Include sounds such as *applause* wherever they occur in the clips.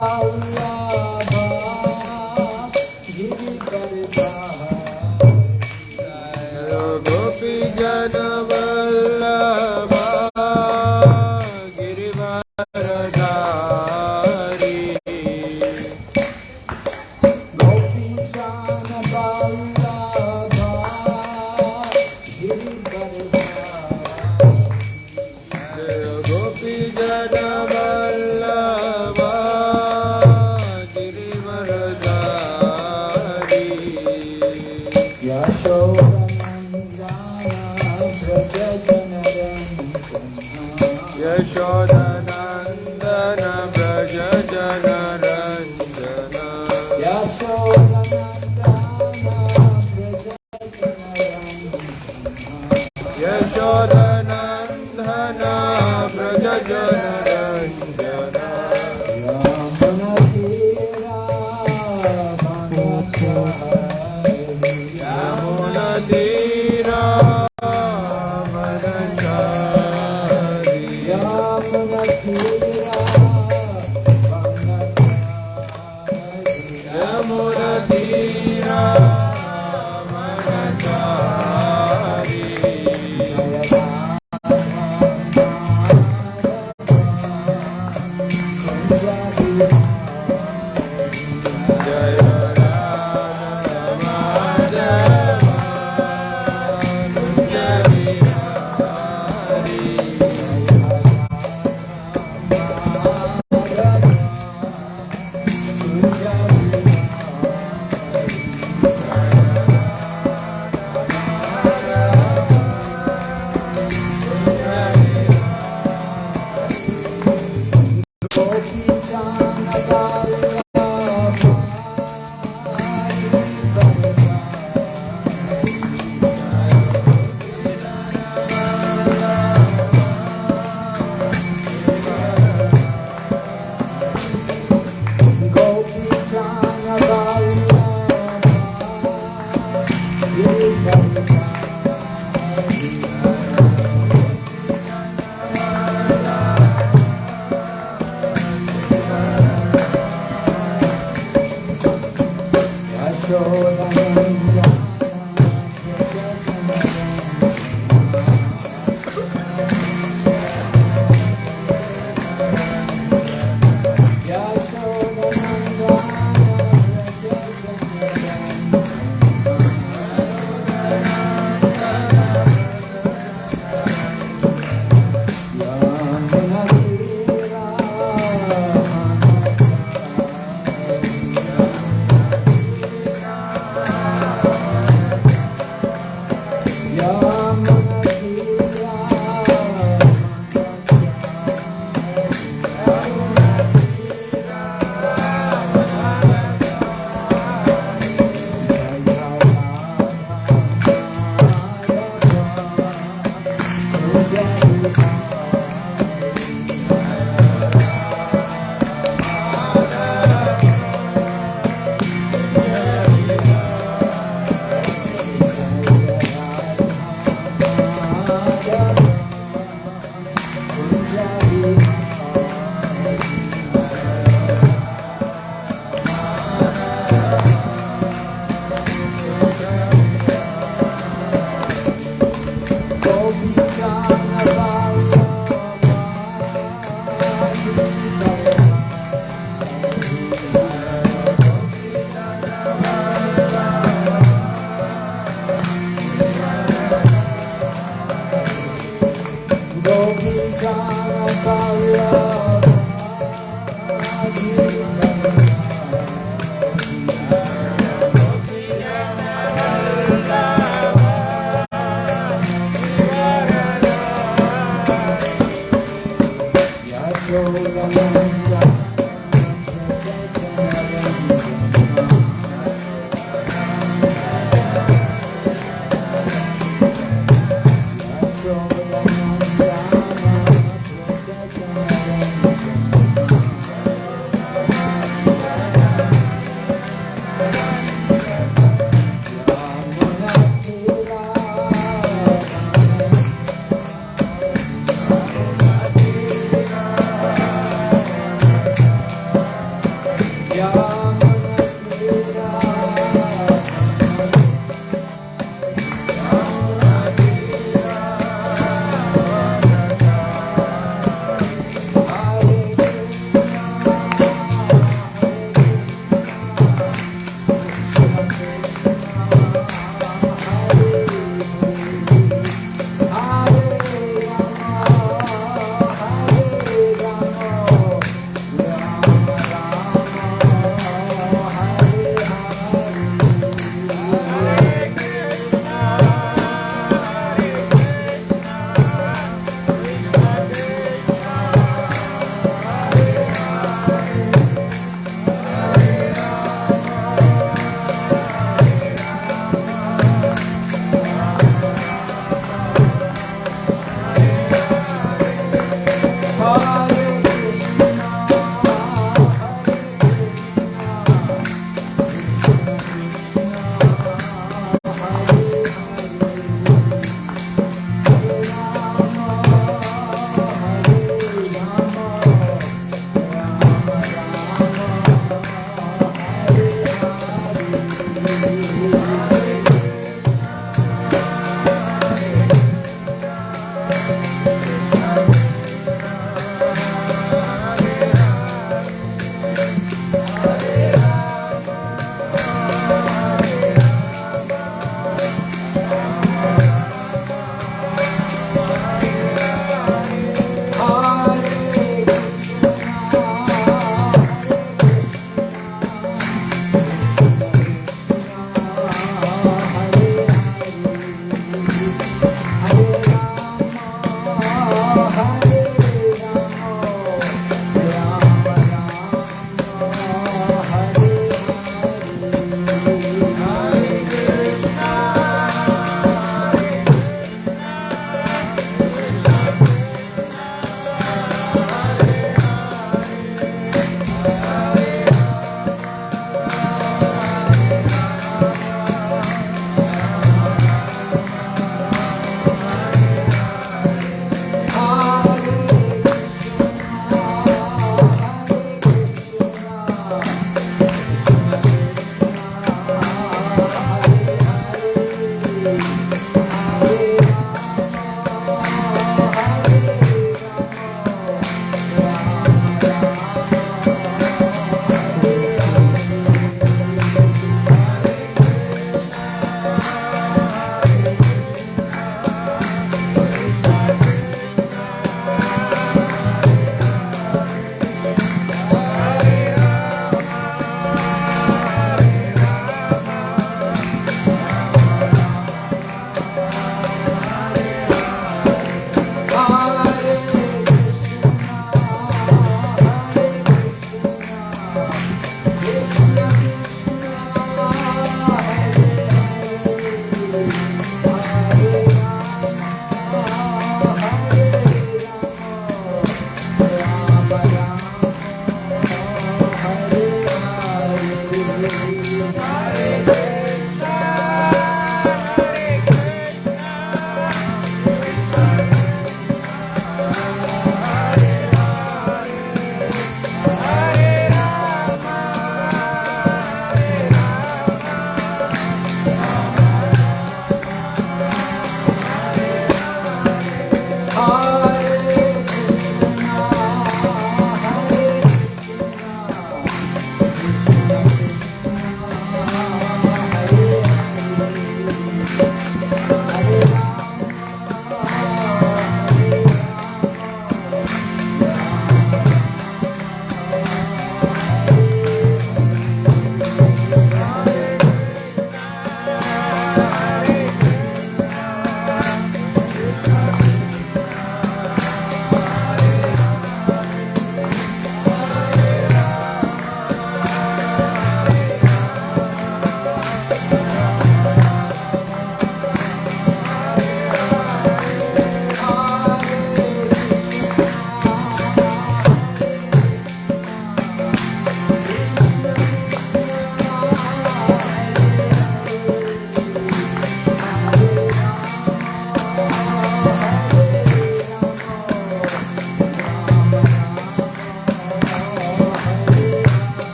啊。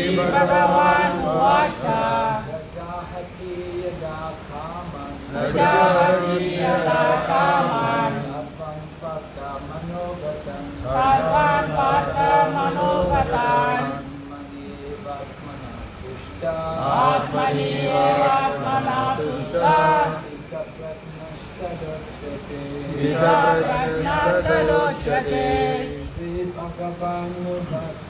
Bhagavan Vacha Rajahati Yada Kaman Rajahati Yada Kaman Sarvan Pata Manogatan Sarvan Pata Manogatan Atmani Vatmana Pushta Atmani Vatmana Pushta Siddha Pratnashtadochate Siddha Pratnashtadochate Sri Bhagavan Vacha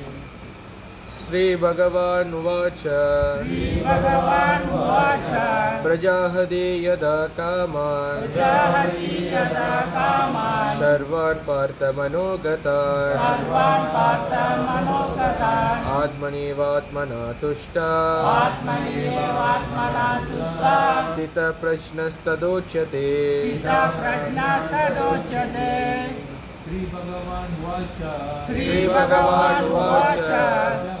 Shri भगवान श्रीभगवानुवाच प्रजाः यदा कामान् सर्वान् आत्मनि वात्मना तुष्टा। स्थित स्थितप्रश्नस्तदोच्यते। श्रीभगवान् watch श्रीभगवान् watch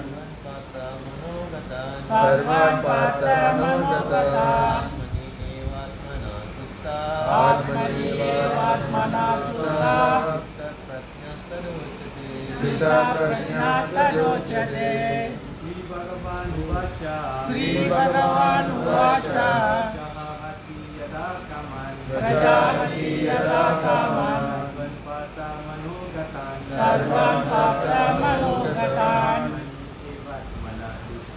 सर्वापात्रानुगतः आत्मनेवात्मना सुता स्थिता प्रज्ञा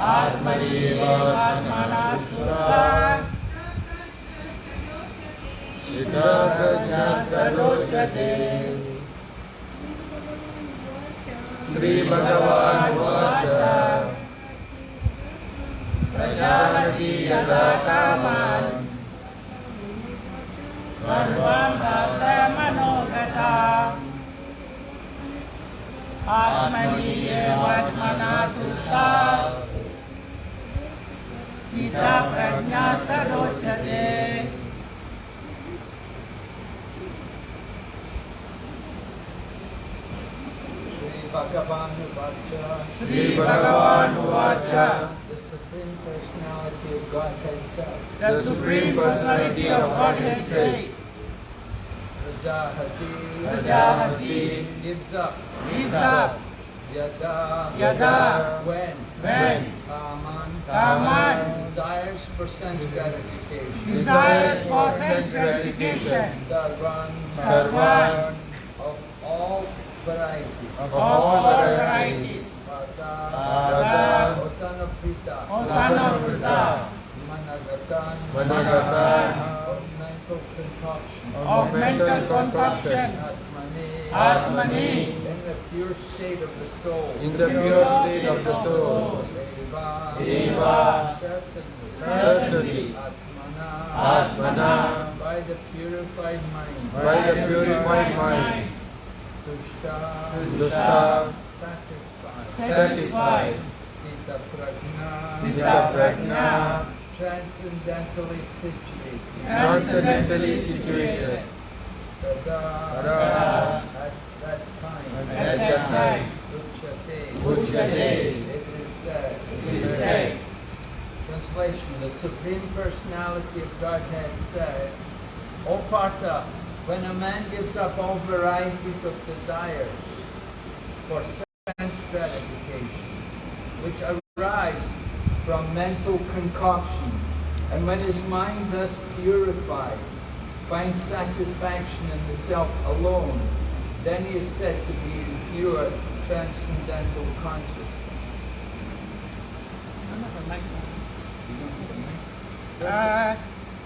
आत्मनेवत्मनाश्रुता श्रीभगवानुवाच। प्रजापति यदा कामान् सर्वमनोगता गीता प्रज्ञा सरोचते श्री भगवान उवाच Supreme Personality of God Himself. The Supreme Personality of God Himself. Rajahati. Rajahati. Gives up. Gives up. Yada. Yada. When. When Kaman Kaman desires for sense gratification. Desires for sense gratification. Sarvan Sarvan of all varieties. Of all varieties. Pada O son of Pita O son of Buddha, Managatan. Managatan. Of mental concoction of mental concoction, Atmani Atmani, pure state of the soul In the pure state of the soul. Deva Deva. certainly Certainly. Atmana Atmana. by the purified mind By the purified mind. Tushta Dusta. satisfied satisfied, Stita prajna Stita prajna, transcendentally situated Transcendentally situated. Tada Tada. At that time Uchate. it is it is said, Translation The Supreme Personality of Godhead said, O Partha, when a man gives up all varieties of desires for sense gratification, which arise from mental concoction, and when his mind thus purified finds satisfaction in the self alone, then he is said to be in pure transcendental consciousness. Ah,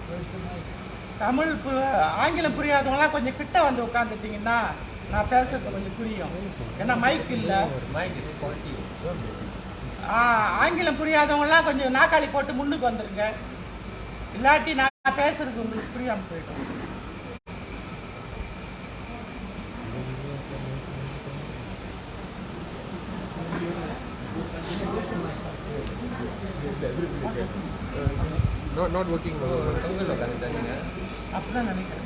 Where's the mic? Tamil பு- ஆங்கிலம் புரியாதவங்களாம் கொஞ்சம் கிட்ட வந்து உட்காந்துட்டீங்கன்னா நான் பேசுறது கொஞ்சம் புரியும். ஏன்னா மைக் இல்லை. ஆங்கிலம் புரியாதவங்களாம் கொஞ்சம் நாக்காளி போட்டு முன்னுக்கு வந்துருங்க. இல்லாட்டி நான் பேசுறது உங்களுக்கு புரியாம போயிடும். நாட் ஒர்க்கிங் அப்படி தான் நினைக்கிறேன்.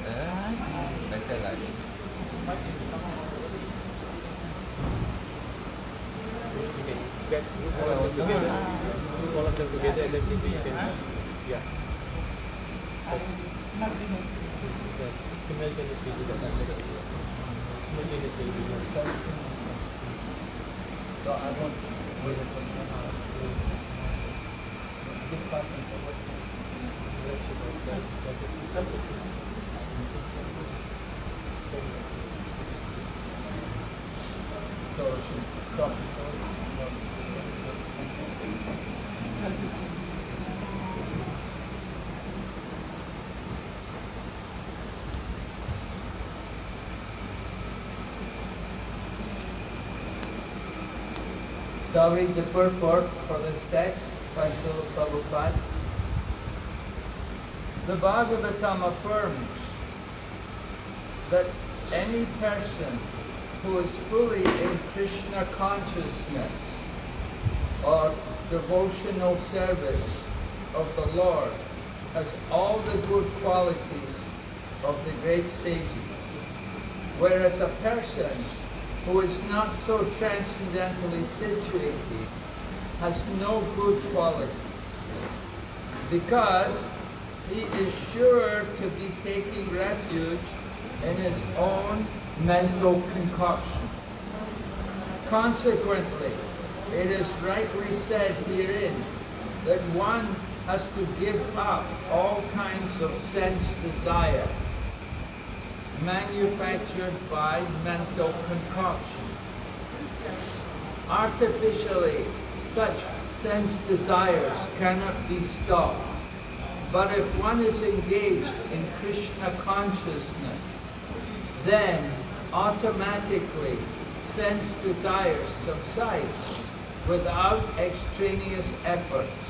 So the purport for this text by Srila Prabhupada. The Bhagavatam affirms that any person who is fully in Krishna consciousness or devotional service of the Lord has all the good qualities of the great sages. Whereas a person who is not so transcendentally situated has no good quality, because he is sure to be taking refuge in his own mental concoction. Consequently, it is rightly said herein that one has to give up all kinds of sense desire manufactured by mental concoction. Artificially, such sense desires cannot be stopped. But if one is engaged in Krishna consciousness, then automatically sense desires subside without extraneous efforts.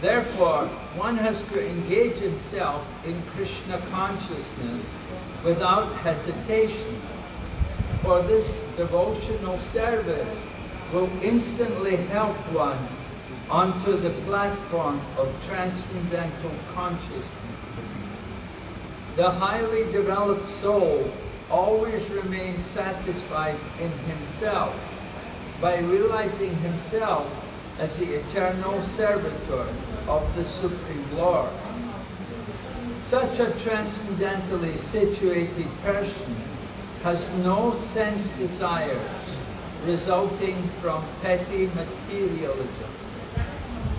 Therefore, one has to engage himself in Krishna consciousness without hesitation. For this devotional service will instantly help one onto the platform of transcendental consciousness. The highly developed soul always remains satisfied in himself by realizing himself as the eternal servitor of the Supreme Lord. Such a transcendentally situated person has no sense desires resulting from petty materialism.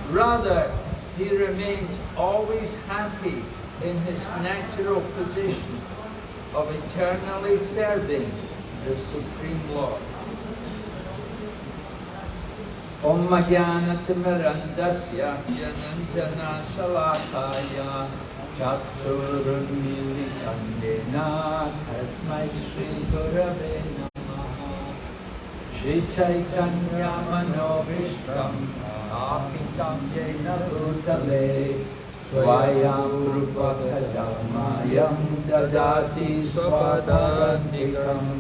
Rather, he remains always happy in his natural position of eternally serving the Supreme Lord. ॐ ज्ञानतिमिरन्दस्य जनञ्जनाशलाकाय चक्षुरुन्मीलितं येन तस्मै श्रीगुरवे नमः श्रीचैतन्यमनोभीष्टं स्थापितं येन भूतले स्वयं रूपकदमयं ददाति स्वपदान्तिकम्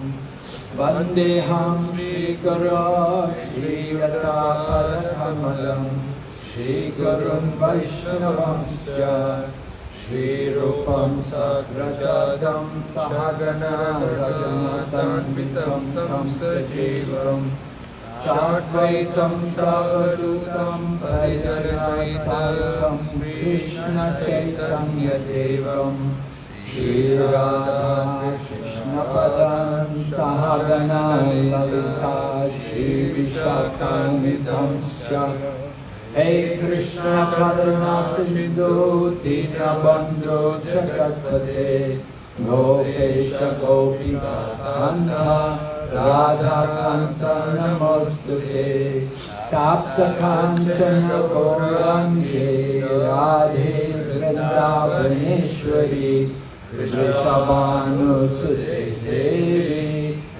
वन्देऽहं श्रीकरो श्रीलतापरकमलम् श्रीगुरुं वैष्णवंश्च श्रीरूपं सग्रजादं सहगणरजमतन्वितं तं सजीवम् सावदूतं परिजनाय सर्वं कृष्णचैतन्यदेवं श्रीराधाकृष्ण नपदं सहगणं ललिता श्रीविशाखान्विधंश्च हे कृष्णकरुणासिन्धु दीनबन्धो जगत्पदे गोपेश गोपिकान्ता राधाकान्त नमोऽस्तु प्राप्त कांचन गौराङ्गे, राधे वृंदावनेश्वरी वृषभानुसुते देवी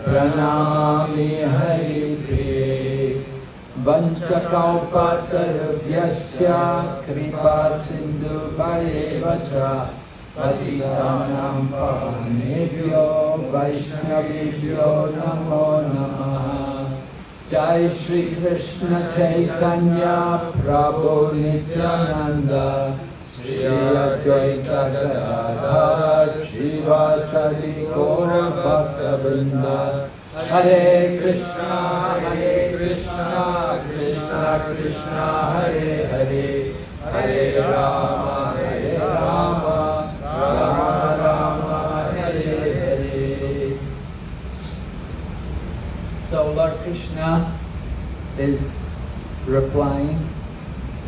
प्रणामि हरिप्रिये वञ्चकौपतरुभ्यश्च कृपासिन्धुभयेव च पतितानां पावनेभ्यो वैष्णवेभ्यो नमो नमः। जय श्रीकृष्ण चैतन्य प्रभो Nityanand. Hare Krishna, Hare Krishna, Krishna Krishna, Hare Hare, Hare Rama, Hare Rama, Rama Rama, Hare Hare. So Lord Krishna is replying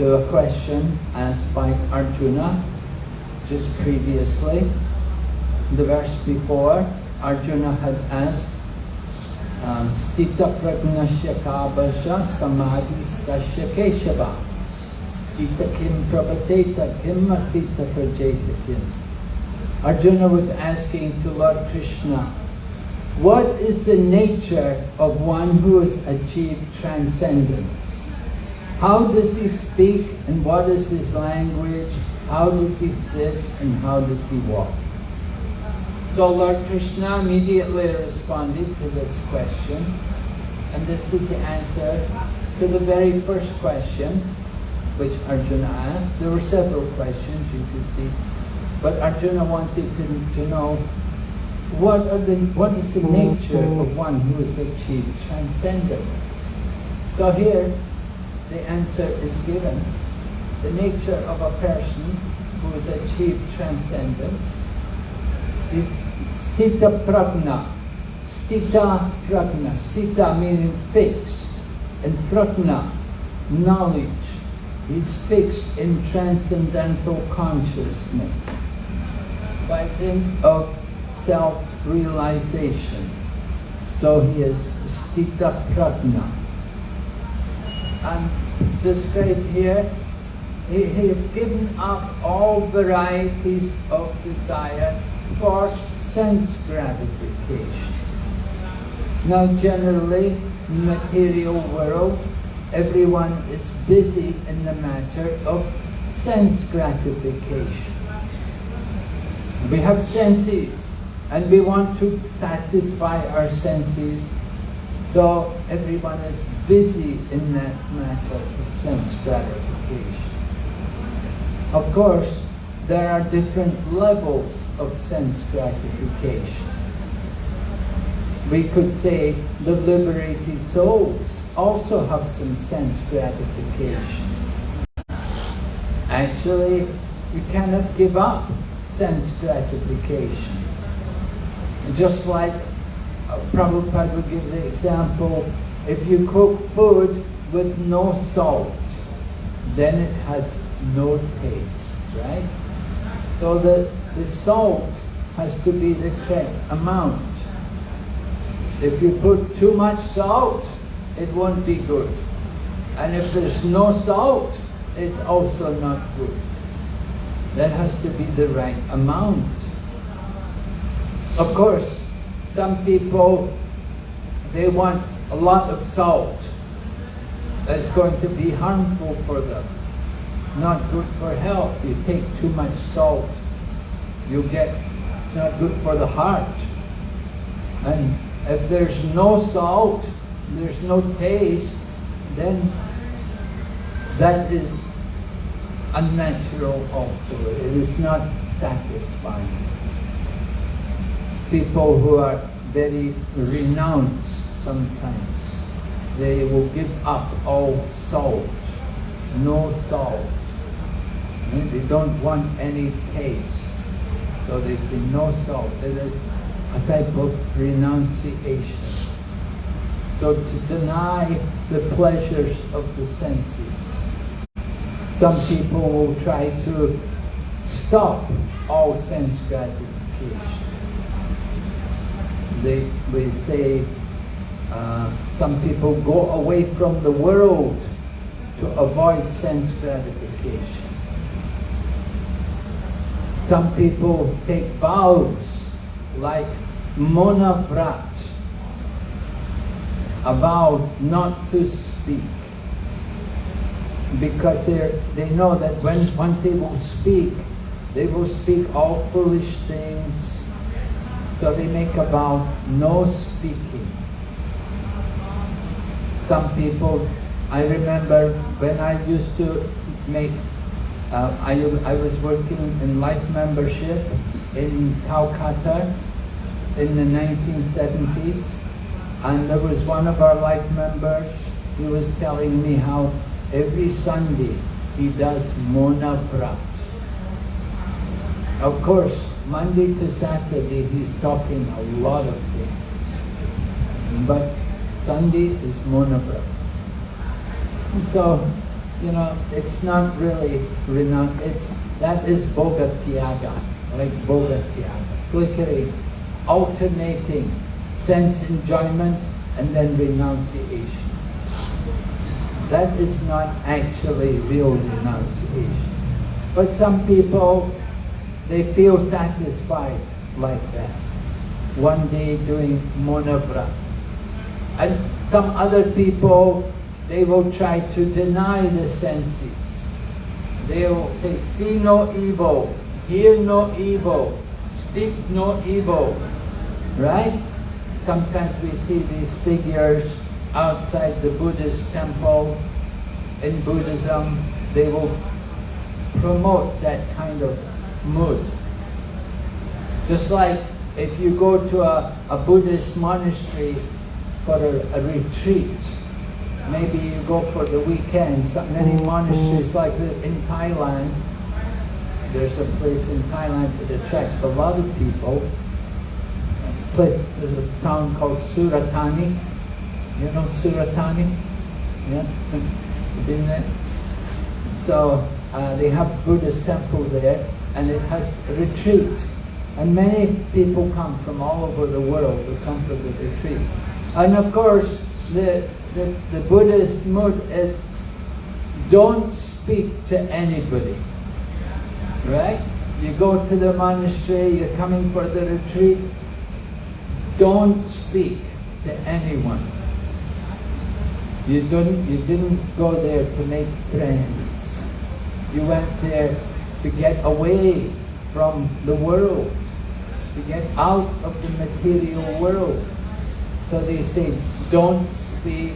to a question asked by Arjuna just previously. The verse before, Arjuna had asked, um, Stita pragnasya kabasha samadhi stasya keshava. Stita kim prabhaseta kim masita prajeta kim. Arjuna was asking to Lord Krishna, what is the nature of one who has achieved transcendence? How does he speak and what is his language? How does he sit and how does he walk? So Lord Krishna immediately responded to this question, and this is the answer to the very first question which Arjuna asked. There were several questions you could see, but Arjuna wanted to, to know what are the what is the nature of one who has achieved transcendence. So here the answer is given. The nature of a person who has achieved transcendence is stita prajna. Stita prajna. Stita meaning fixed. And prajna, knowledge. He's fixed in transcendental consciousness by dint of self-realization. So he is stita prajna. And described here, he, has given up all varieties of desire for sense gratification. Now generally, material world, everyone is busy in the matter of sense gratification. We have senses and we want to satisfy our senses. So everyone is busy in that matter of sense gratification. Of course, there are different levels of sense gratification. We could say the liberated souls also have some sense gratification. Actually, we cannot give up sense gratification. Just like uh, Prabhupada would give the example, if you cook food with no salt, then it has no taste, right? So the, the salt has to be the correct amount. If you put too much salt, it won't be good. And if there's no salt, it's also not good. That has to be the right amount. Of course, some people, they want a lot of salt. That's going to be harmful for them. Not good for health. You take too much salt, you get not good for the heart. And if there's no salt, there's no taste, then that is unnatural also. It is not satisfying. People who are very renounced sometimes, they will give up all salt, no salt. They don't want any taste. So they say no salt. It is a type of renunciation. So to deny the pleasures of the senses. Some people will try to stop all sense gratification. They, we say uh, some people go away from the world to avoid sense gratification. Some people take vows like Mona Vrat, a vow not to speak. Because they they know that when once they will speak, they will speak all foolish things. So they make a vow no speaking. Some people, I remember when I used to make uh, I, I was working in life membership in Calcutta in the 1970s and there was one of our life members he was telling me how every Sunday he does Mona Vrat. Of course, Monday to Saturday he's talking a lot of things but Sunday is Mona Vrat. So you know, it's not really renoun. It's that is bhoga tyaga, like bhoga tyaga, flickering, alternating sense enjoyment and then renunciation. That is not actually real renunciation. But some people, they feel satisfied like that. One day doing monavra. And some other people they will try to deny the senses. They will say, see no evil, hear no evil, speak no evil. Right? Sometimes we see these figures outside the Buddhist temple. In Buddhism, they will promote that kind of mood. Just like if you go to a, a Buddhist monastery for a, a retreat, maybe you go for the weekend. So many monasteries like the, in Thailand, there's a place in Thailand that attracts a lot of people. A place, there's a town called Surat Thani. You know Surat Thani? Yeah? You *laughs* been there? So uh, they have Buddhist temple there and it has a retreat. And many people come from all over the world to come for the retreat. And of course, the the, the Buddhist mood is don't speak to anybody. Right? You go to the monastery, you're coming for the retreat, don't speak to anyone. You didn't, you didn't go there to make friends. You went there to get away from the world, to get out of the material world. So they say, don't speak,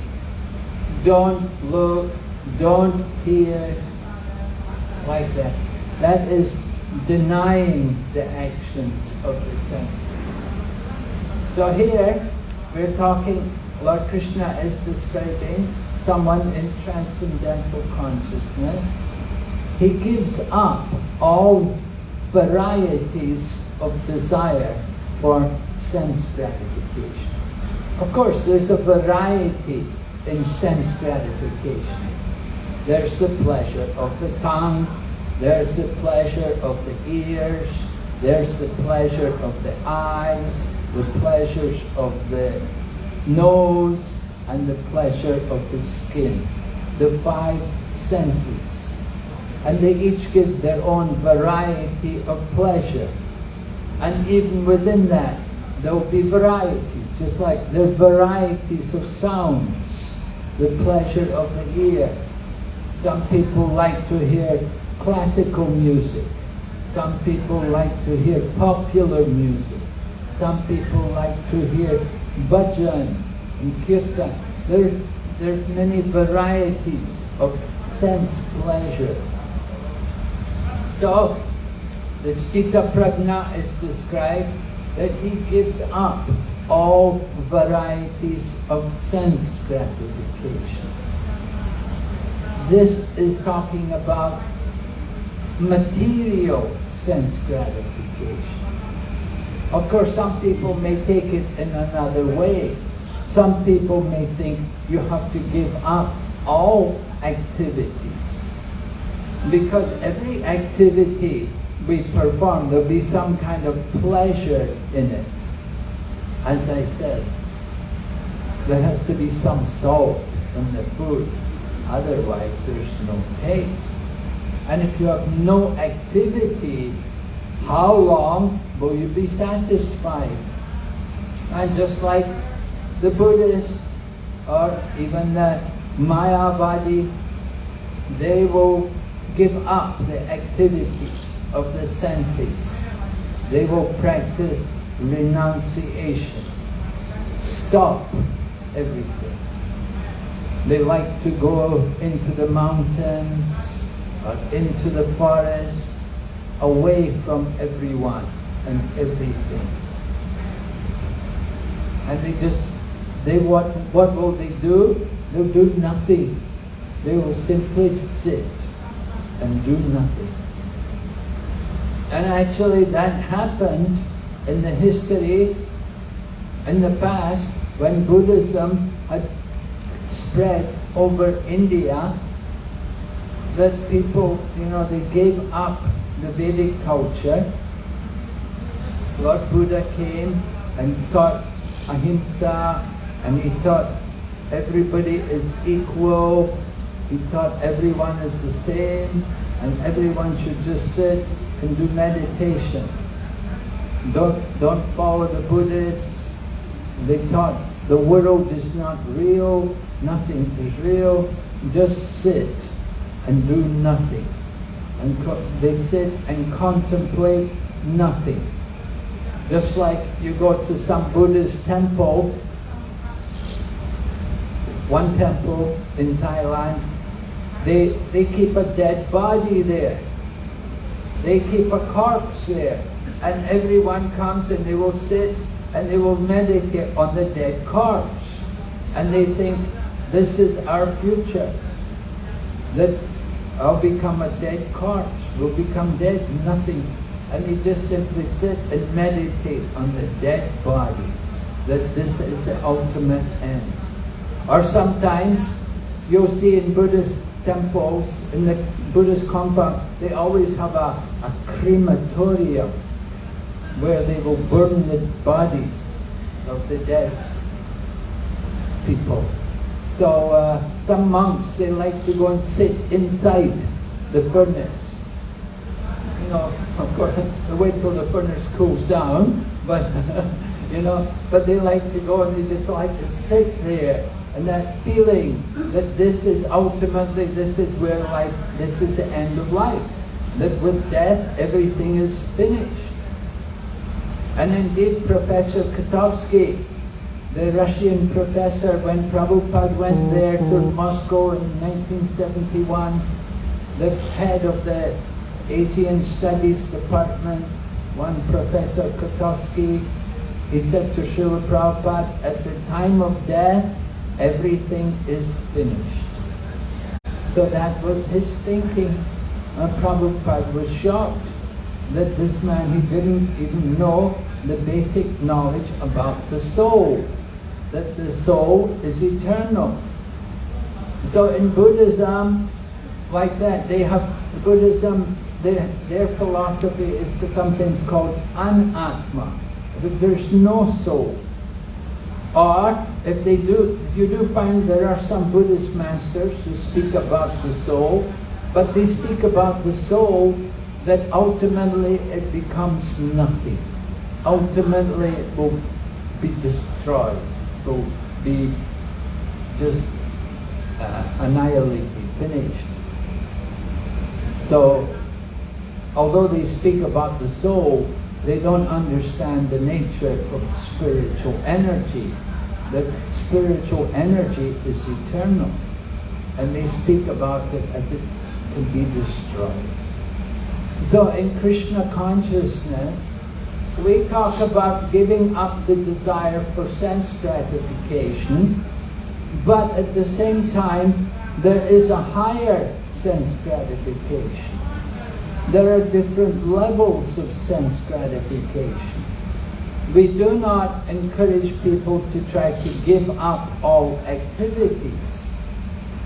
don't look, don't hear, like that. That is denying the actions of the senses. So here we're talking, Lord Krishna is describing someone in transcendental consciousness. He gives up all varieties of desire for sense gratification. Of course, there's a variety in sense gratification. There's the pleasure of the tongue, there's the pleasure of the ears, there's the pleasure of the eyes, the pleasures of the nose, and the pleasure of the skin. The five senses. And they each give their own variety of pleasure. And even within that, there will be varieties, just like the varieties of sounds. The pleasure of the ear. Some people like to hear classical music. Some people like to hear popular music. Some people like to hear bhajan and kirtan. There's, there's many varieties of sense pleasure. So, the Sthita Prajna is described that he gives up all varieties of sense gratification. This is talking about material sense gratification. Of course, some people may take it in another way. Some people may think you have to give up all activities. Because every activity we perform, there'll be some kind of pleasure in it. As I said, there has to be some salt in the food. Otherwise, there's no taste. And if you have no activity, how long will you be satisfied? And just like the Buddhists or even the Mayavadi, they will give up the activities of the senses. They will practice renunciation. Stop everything. They like to go into the mountains or into the forest, away from everyone and everything. And they just, they what, what will they do? They'll do nothing. They will simply sit and do nothing. And actually that happened in the history, in the past, when Buddhism had spread over India, that people, you know, they gave up the Vedic culture. Lord Buddha came and taught ahimsa, and he taught everybody is equal, he taught everyone is the same, and everyone should just sit and do meditation. Don't, don't follow the Buddhists. They taught the world is not real, nothing is real, just sit and do nothing. And they sit and contemplate nothing. Just like you go to some Buddhist temple, one temple in Thailand, they, they keep a dead body there. They keep a corpse there. And everyone comes and they will sit and they will meditate on the dead corpse. And they think, this is our future. That I'll become a dead corpse, will become dead, nothing. And they just simply sit and meditate on the dead body, that this is the ultimate end. Or sometimes you'll see in Buddhist temples, in the Buddhist compound, they always have a, a crematorium where they will burn the bodies of the dead people. So uh, some monks, they like to go and sit inside the furnace. You know, *laughs* of course, they wait till the furnace cools down, but, *laughs* you know, but they like to go and they just like to sit there and that feeling that this is ultimately, this is where life, this is the end of life. That with death, everything is finished. And indeed, Professor Kotovsky, the Russian professor, when Prabhupada went mm-hmm. there to Moscow in 1971, the head of the Asian Studies Department, one Professor Kotovsky, he said to Srila Prabhupada, at the time of death, everything is finished. So that was his thinking. And Prabhupada was shocked that this man, he didn't even know the basic knowledge about the soul, that the soul is eternal. So in Buddhism, like that, they have, Buddhism, their, their philosophy is something called anatma, that there's no soul. Or if they do, you do find there are some Buddhist masters who speak about the soul, but they speak about the soul that ultimately it becomes nothing. Ultimately it will be destroyed, will be just uh, annihilated, finished. So, although they speak about the soul, they don't understand the nature of spiritual energy. That spiritual energy is eternal. And they speak about it as it can be destroyed. So in Krishna consciousness, we talk about giving up the desire for sense gratification, but at the same time, there is a higher sense gratification. There are different levels of sense gratification. We do not encourage people to try to give up all activities,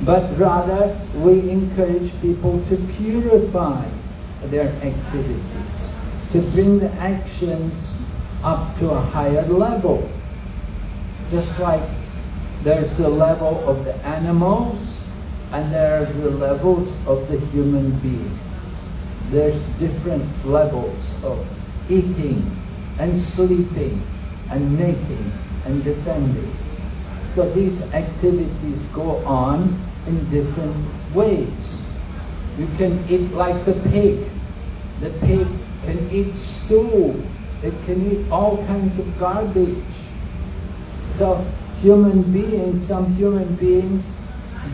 but rather we encourage people to purify their activities, to bring the actions up to a higher level. Just like there's the level of the animals and there are the levels of the human beings. There's different levels of eating and sleeping and making and defending. So these activities go on in different ways. You can eat like the pig. The pig can eat stool. It can eat all kinds of garbage. So human beings, some human beings,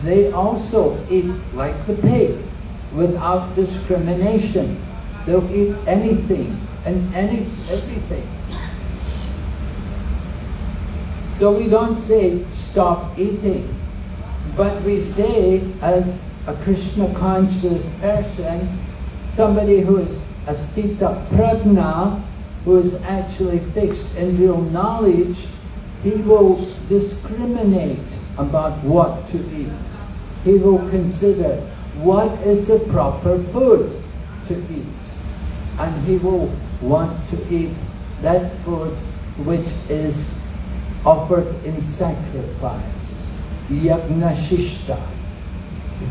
they also eat like the pig without discrimination. They'll eat anything and any everything. So we don't say stop eating, but we say as a Krishna conscious person, somebody who is a sthita prajna, who is actually fixed in real knowledge, he will discriminate about what to eat. He will consider what is the proper food to eat. And he will want to eat that food which is offered in sacrifice. Yagnashishta.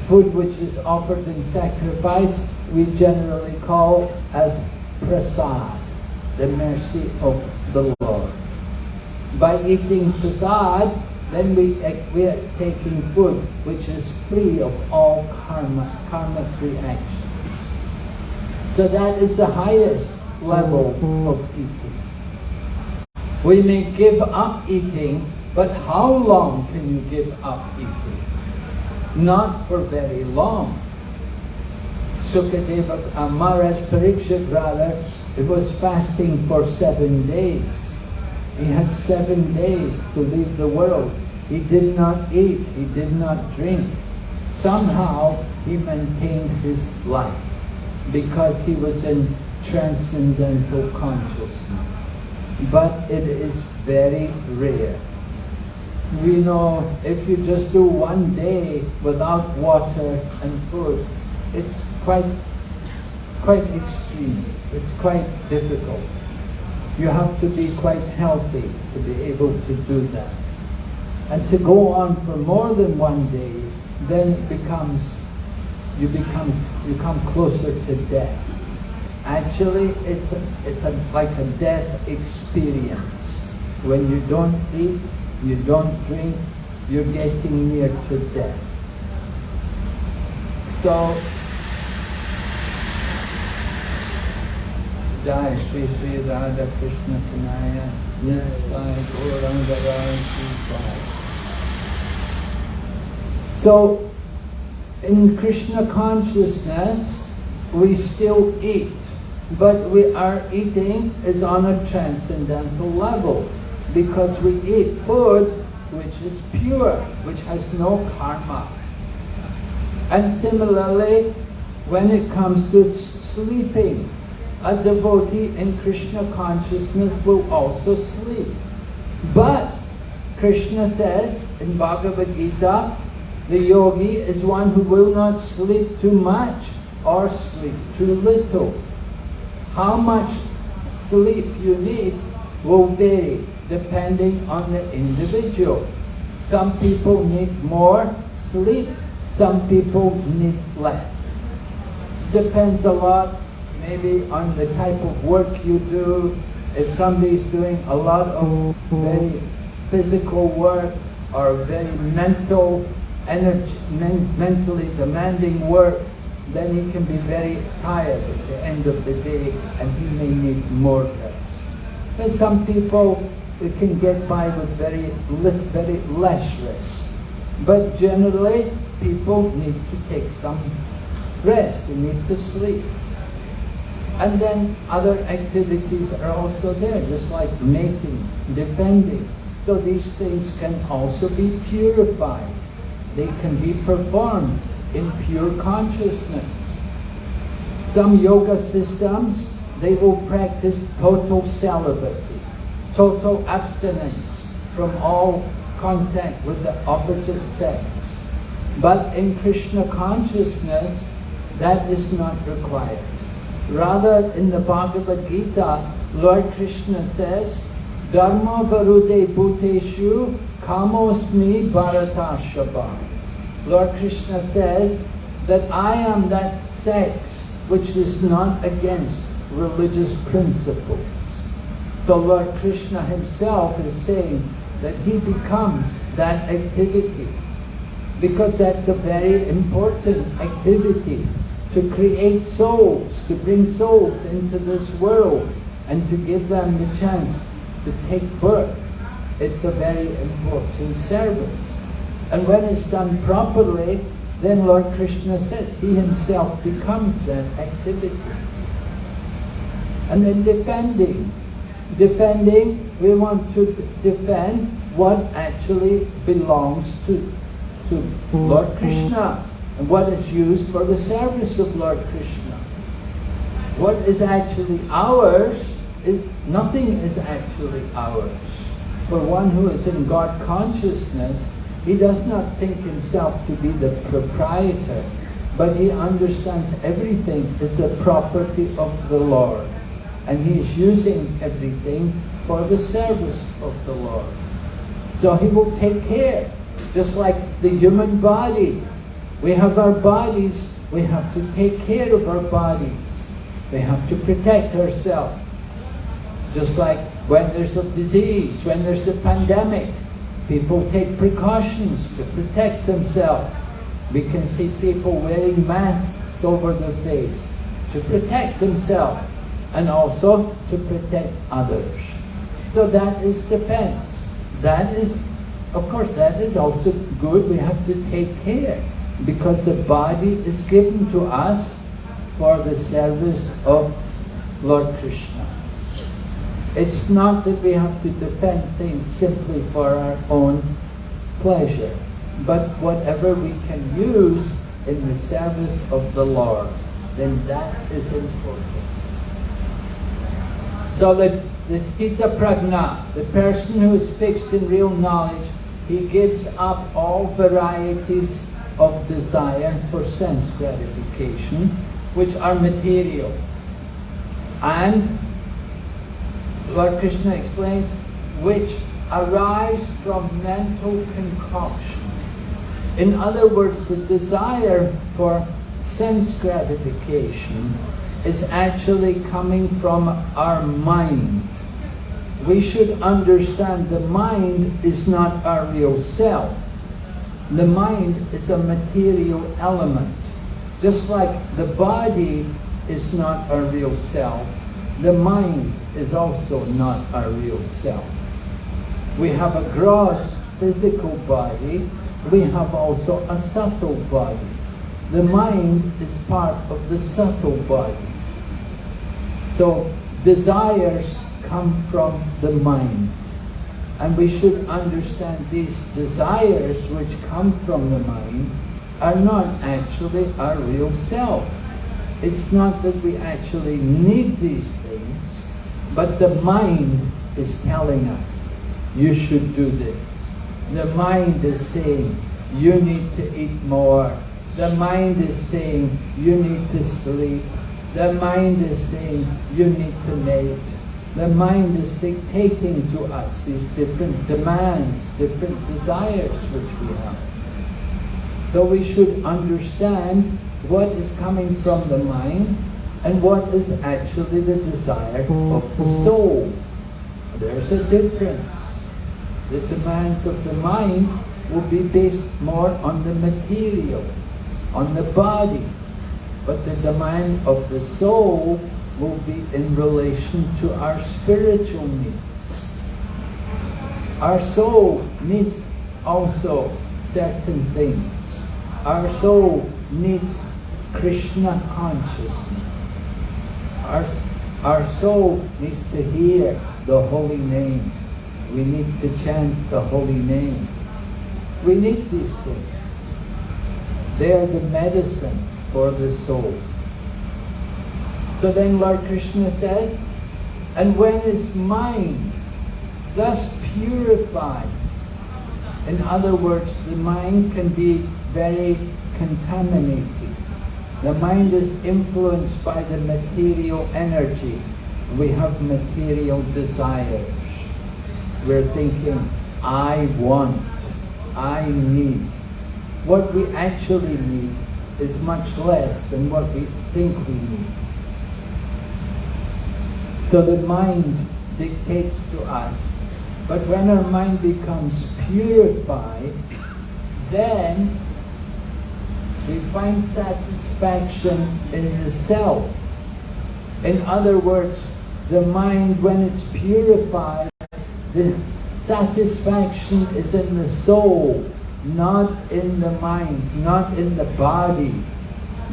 Food which is offered in sacrifice we generally call as prasad, the mercy of the Lord. By eating prasad, then we, we are taking food which is free of all karma, karma-free actions. So that is the highest level of eating. We may give up eating, but how long can you give up eating? Not for very long. Sukadeva, Maharaj Parikshit rather, it was fasting for seven days. He had seven days to leave the world. He did not eat, he did not drink. Somehow he maintained his life because he was in transcendental consciousness. But it is very rare. We know if you just do one day without water and food, it's quite, quite extreme. It's quite difficult. You have to be quite healthy to be able to do that. And to go on for more than one day, then it becomes, you become, you come closer to death. Actually, it's, a, it's a, like a death experience. When you don't eat, you don't drink, you're getting near to death. So, Jai Shri Shri Radha Krishna Kanaya, Nitai Gauranga Rai So, in Krishna consciousness, we still eat, but we are eating is on a transcendental level because we eat food which is pure, which has no karma. And similarly, when it comes to sleeping, a devotee in Krishna consciousness will also sleep. But Krishna says in Bhagavad Gita, the yogi is one who will not sleep too much or sleep too little. How much sleep you need will vary depending on the individual. Some people need more sleep, some people need less. Depends a lot maybe on the type of work you do. If somebody's doing a lot of very physical work or very mental, energy, men, mentally demanding work, then he can be very tired at the end of the day and he may need more rest. But some people can get by with very, very less rest. But generally, people need to take some rest, they need to sleep. And then other activities are also there, just like making, defending. So these things can also be purified. They can be performed in pure consciousness. Some yoga systems, they will practice total celibacy, total abstinence from all contact with the opposite sex. But in Krishna consciousness, that is not required. Rather, in the Bhagavad Gita, Lord Krishna says, Dharma varude bhuteshu kamosmi bharatashabha. Lord Krishna says that I am that sex which is not against religious principles. So Lord Krishna himself is saying that he becomes that activity because that's a very important activity to create souls, to bring souls into this world and to give them the chance to take birth. It's a very important service. And when it's done properly, then Lord Krishna says he himself becomes that activity. And then defending. Defending, we want to defend what actually belongs to, to Lord Krishna and what is used for the service of Lord Krishna. What is actually ours is nothing is actually ours. For one who is in God consciousness, he does not think himself to be the proprietor, but he understands everything is the property of the Lord. And he is using everything for the service of the Lord. So he will take care, just like the human body we have our bodies, we have to take care of our bodies. We have to protect ourselves. Just like when there's a disease, when there's a pandemic, people take precautions to protect themselves. We can see people wearing masks over their face to protect themselves and also to protect others. So that is defense. That is, of course, that is also good. We have to take care because the body is given to us for the service of Lord Krishna. It's not that we have to defend things simply for our own pleasure, but whatever we can use in the service of the Lord, then that is important. So the, the Sthita Prajna, the person who is fixed in real knowledge, he gives up all varieties of desire for sense gratification, which are material. And Lord Krishna explains, which arise from mental concoction. In other words, the desire for sense gratification is actually coming from our mind. We should understand the mind is not our real self the mind is a material element. Just like the body is not our real self, the mind is also not our real self. We have a gross physical body, we have also a subtle body. The mind is part of the subtle body. So desires come from the mind. And we should understand these desires which come from the mind are not actually our real self. It's not that we actually need these things, but the mind is telling us, you should do this. The mind is saying, you need to eat more. The mind is saying, you need to sleep. The mind is saying, you need to mate. The mind is dictating to us these different demands, different desires which we have. So we should understand what is coming from the mind and what is actually the desire of the soul. There's a difference. The demands of the mind will be based more on the material, on the body. But the demand of the soul will be in relation to our spiritual needs. Our soul needs also certain things. Our soul needs Krishna consciousness. Our, our soul needs to hear the holy name. We need to chant the holy name. We need these things. They are the medicine for the soul. So then Lord Krishna said, and when is mind thus purified? In other words, the mind can be very contaminated. The mind is influenced by the material energy. We have material desires. We're thinking, I want, I need. What we actually need is much less than what we think we need. So the mind dictates to us. But when our mind becomes purified, then we find satisfaction in the self. In other words, the mind, when it's purified, the satisfaction is in the soul, not in the mind, not in the body,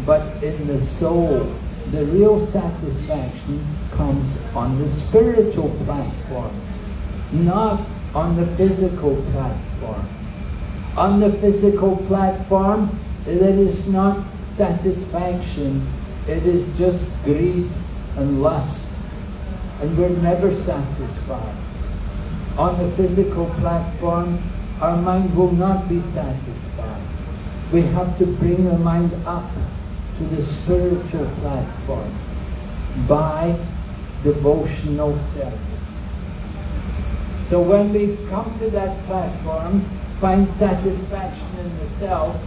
but in the soul. The real satisfaction comes on the spiritual platform, not on the physical platform. On the physical platform, it is not satisfaction, it is just greed and lust. And we're never satisfied. On the physical platform, our mind will not be satisfied. We have to bring the mind up to the spiritual platform by devotional service. So when we come to that platform, find satisfaction in the self,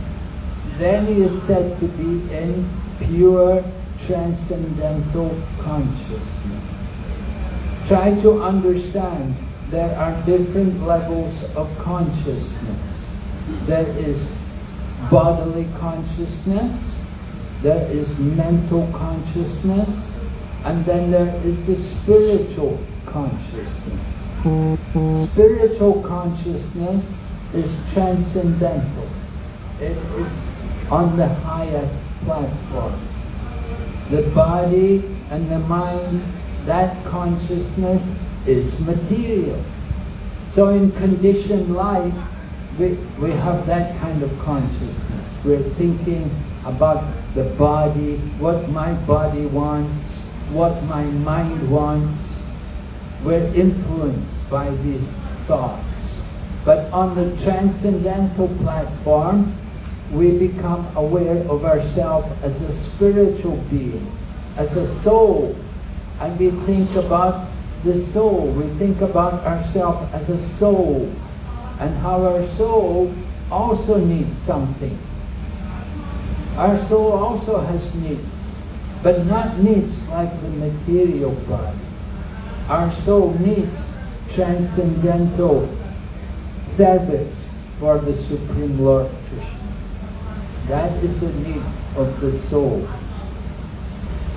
then he is said to be in pure transcendental consciousness. Try to understand there are different levels of consciousness. There is bodily consciousness, there is mental consciousness, and then there is the spiritual consciousness. Spiritual consciousness is transcendental. It is on the higher platform. The body and the mind, that consciousness is material. So in conditioned life, we, we have that kind of consciousness. We're thinking about the body, what my body wants, what my mind wants. We're influenced by these thoughts. But on the transcendental platform, we become aware of ourselves as a spiritual being, as a soul, and we think about the soul. We think about ourselves as a soul, and how our soul also needs something. Our soul also has needs, but not needs like the material body. Our soul needs transcendental service for the Supreme Lord Krishna. That is the need of the soul.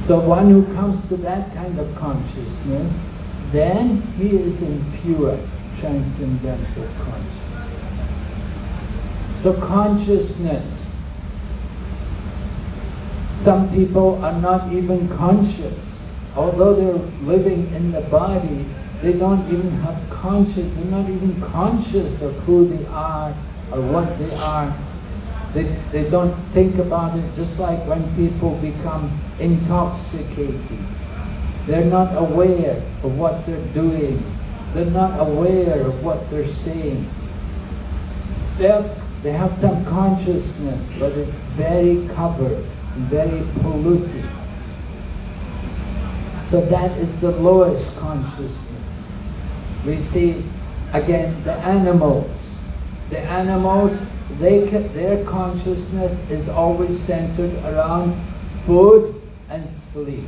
So one who comes to that kind of consciousness, then he is in pure transcendental consciousness. So consciousness, some people are not even conscious. Although they're living in the body, they don't even have conscious, they're not even conscious of who they are or what they are. They, they don't think about it just like when people become intoxicated. They're not aware of what they're doing. They're not aware of what they're saying. They have, they have some consciousness, but it's very covered, very polluted. So that is the lowest consciousness. We see again the animals. The animals, they ca- their consciousness is always centered around food and sleep.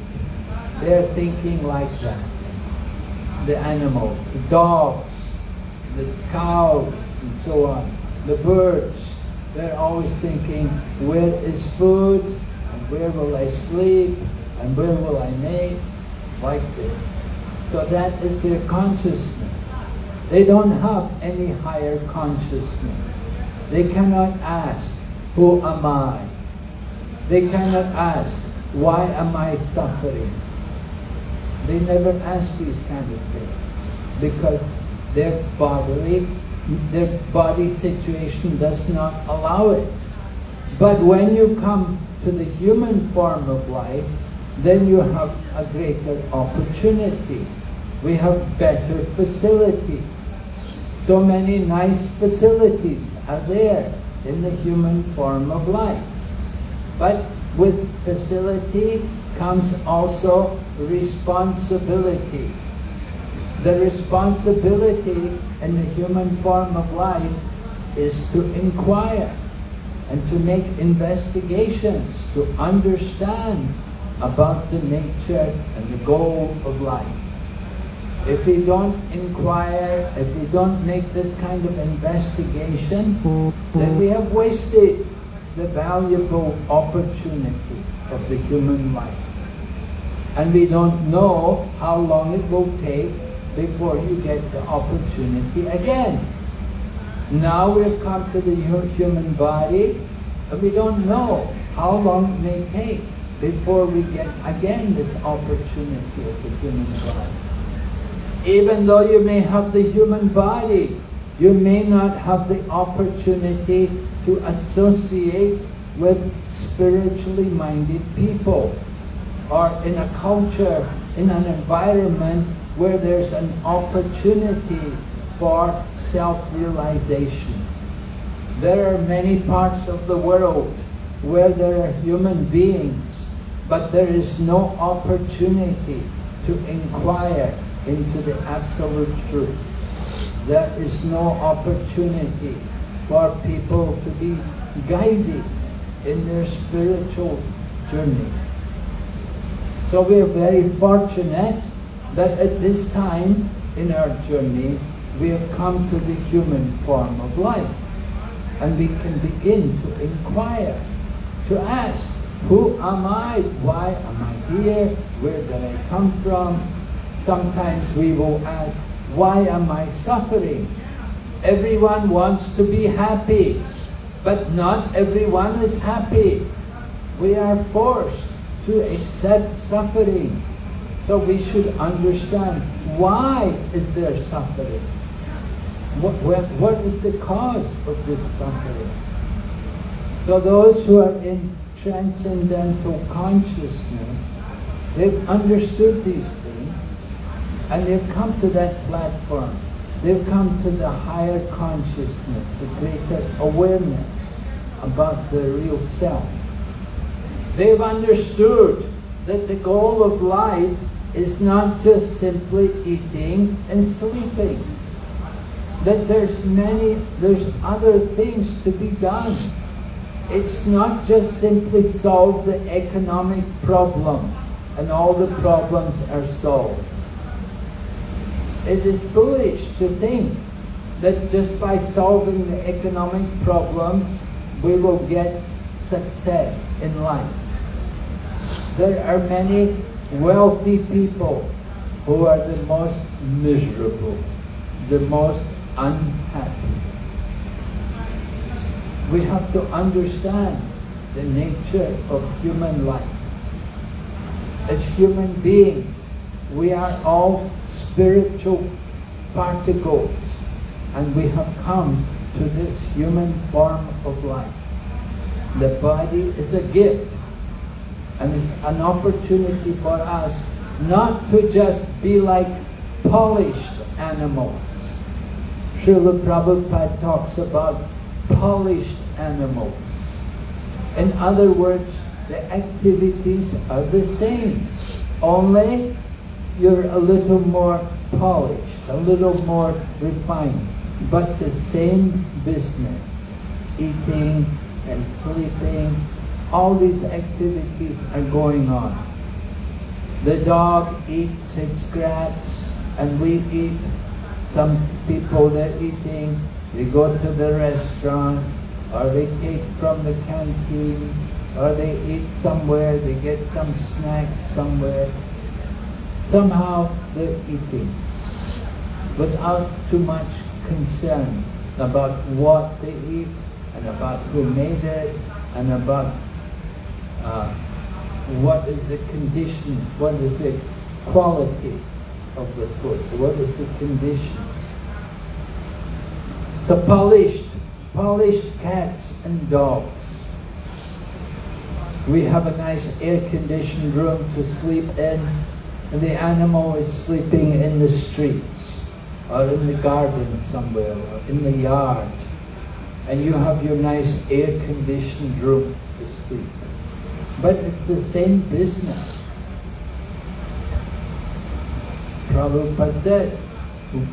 They're thinking like that. The animals, the dogs, the cows, and so on. The birds, they're always thinking, where is food? And where will I sleep? And where will I mate? Like this. So that is their consciousness. They don't have any higher consciousness. They cannot ask, who am I? They cannot ask, why am I suffering? They never ask these kind of things because their bodily, their body situation does not allow it. But when you come to the human form of life, then you have a greater opportunity. We have better facilities. So many nice facilities are there in the human form of life. But with facility comes also responsibility. The responsibility in the human form of life is to inquire and to make investigations to understand about the nature and the goal of life. If we don't inquire, if we don't make this kind of investigation, then we have wasted the valuable opportunity of the human life. And we don't know how long it will take before you get the opportunity again. Now we've come to the human body, and we don't know how long it may take before we get again this opportunity of the human body. Even though you may have the human body, you may not have the opportunity to associate with spiritually minded people or in a culture, in an environment where there's an opportunity for self-realization. There are many parts of the world where there are human beings, but there is no opportunity to inquire into the absolute truth. There is no opportunity for people to be guided in their spiritual journey. So we are very fortunate that at this time in our journey, we have come to the human form of life. And we can begin to inquire, to ask, who am I? Why am I here? Where did I come from? Sometimes we will ask, why am I suffering? Everyone wants to be happy, but not everyone is happy. We are forced to accept suffering. So we should understand why is there suffering? What, what, what is the cause of this suffering? So those who are in transcendental consciousness, they've understood these things and they've come to that platform. They've come to the higher consciousness, the greater awareness about the real self. They've understood that the goal of life is not just simply eating and sleeping. That there's many, there's other things to be done. It's not just simply solve the economic problem and all the problems are solved. It is foolish to think that just by solving the economic problems, we will get success in life. There are many wealthy people who are the most miserable, the most unhappy. We have to understand the nature of human life. As human beings, we are all spiritual particles and we have come to this human form of life. The body is a gift and it's an opportunity for us not to just be like polished animals. Srila Prabhupada talks about polished animals. In other words, the activities are the same, only you're a little more polished, a little more refined, but the same business, eating and sleeping, all these activities are going on. The dog eats its scraps and we eat. Some people they're eating, they go to the restaurant or they take from the canteen or they eat somewhere, they get some snack somewhere. Somehow they're eating without too much concern about what they eat and about who made it and about uh, what is the condition, what is the quality of the food, what is the condition. So polished, polished cats and dogs. We have a nice air-conditioned room to sleep in, and the animal is sleeping in the streets, or in the garden somewhere, or in the yard. And you have your nice air-conditioned room to sleep. But it's the same business. Prabhupada said,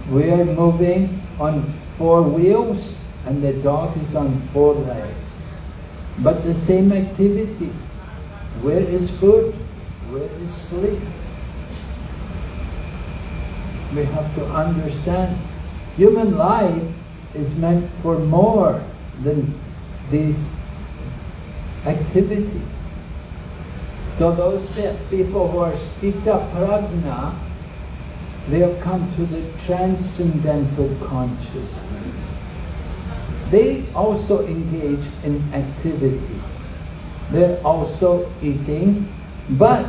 we are moving on four wheels and the dog is on four legs. But the same activity. Where is food? Where is sleep? We have to understand human life is meant for more than these activities. So those people who are sthita prajna, they have come to the transcendental consciousness. They also engage in activities. They're also eating, but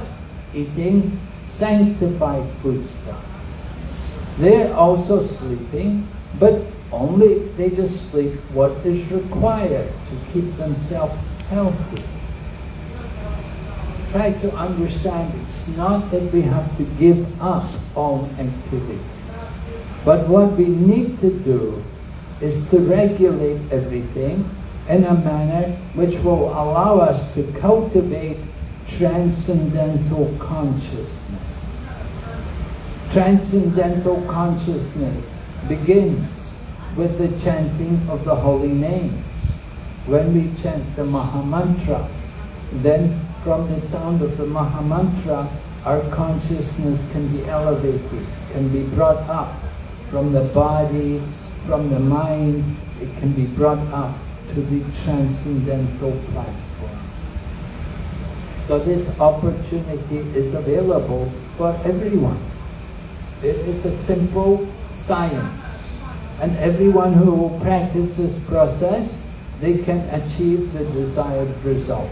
eating sanctified food stuff. They're also sleeping, but only they just sleep what is required to keep themselves healthy. Try to understand it's not that we have to give up all activities. But what we need to do is to regulate everything in a manner which will allow us to cultivate transcendental consciousness. Transcendental consciousness begins with the chanting of the holy names. When we chant the Mahamantra, then from the sound of the Mahamantra, our consciousness can be elevated, can be brought up from the body, from the mind, it can be brought up to the transcendental platform. So this opportunity is available for everyone. It is a simple science. And everyone who will practice this process, they can achieve the desired result.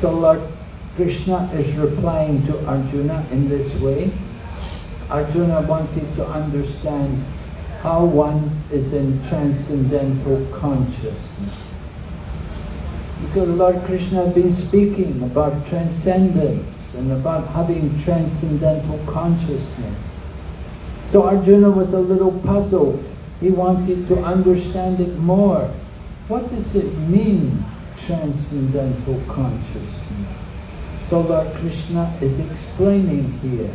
So Lord Krishna is replying to Arjuna in this way. Arjuna wanted to understand how one is in transcendental consciousness. Because Lord Krishna has been speaking about transcendence and about having transcendental consciousness. So Arjuna was a little puzzled. He wanted to understand it more. What does it mean, transcendental consciousness? So Lord Krishna is explaining here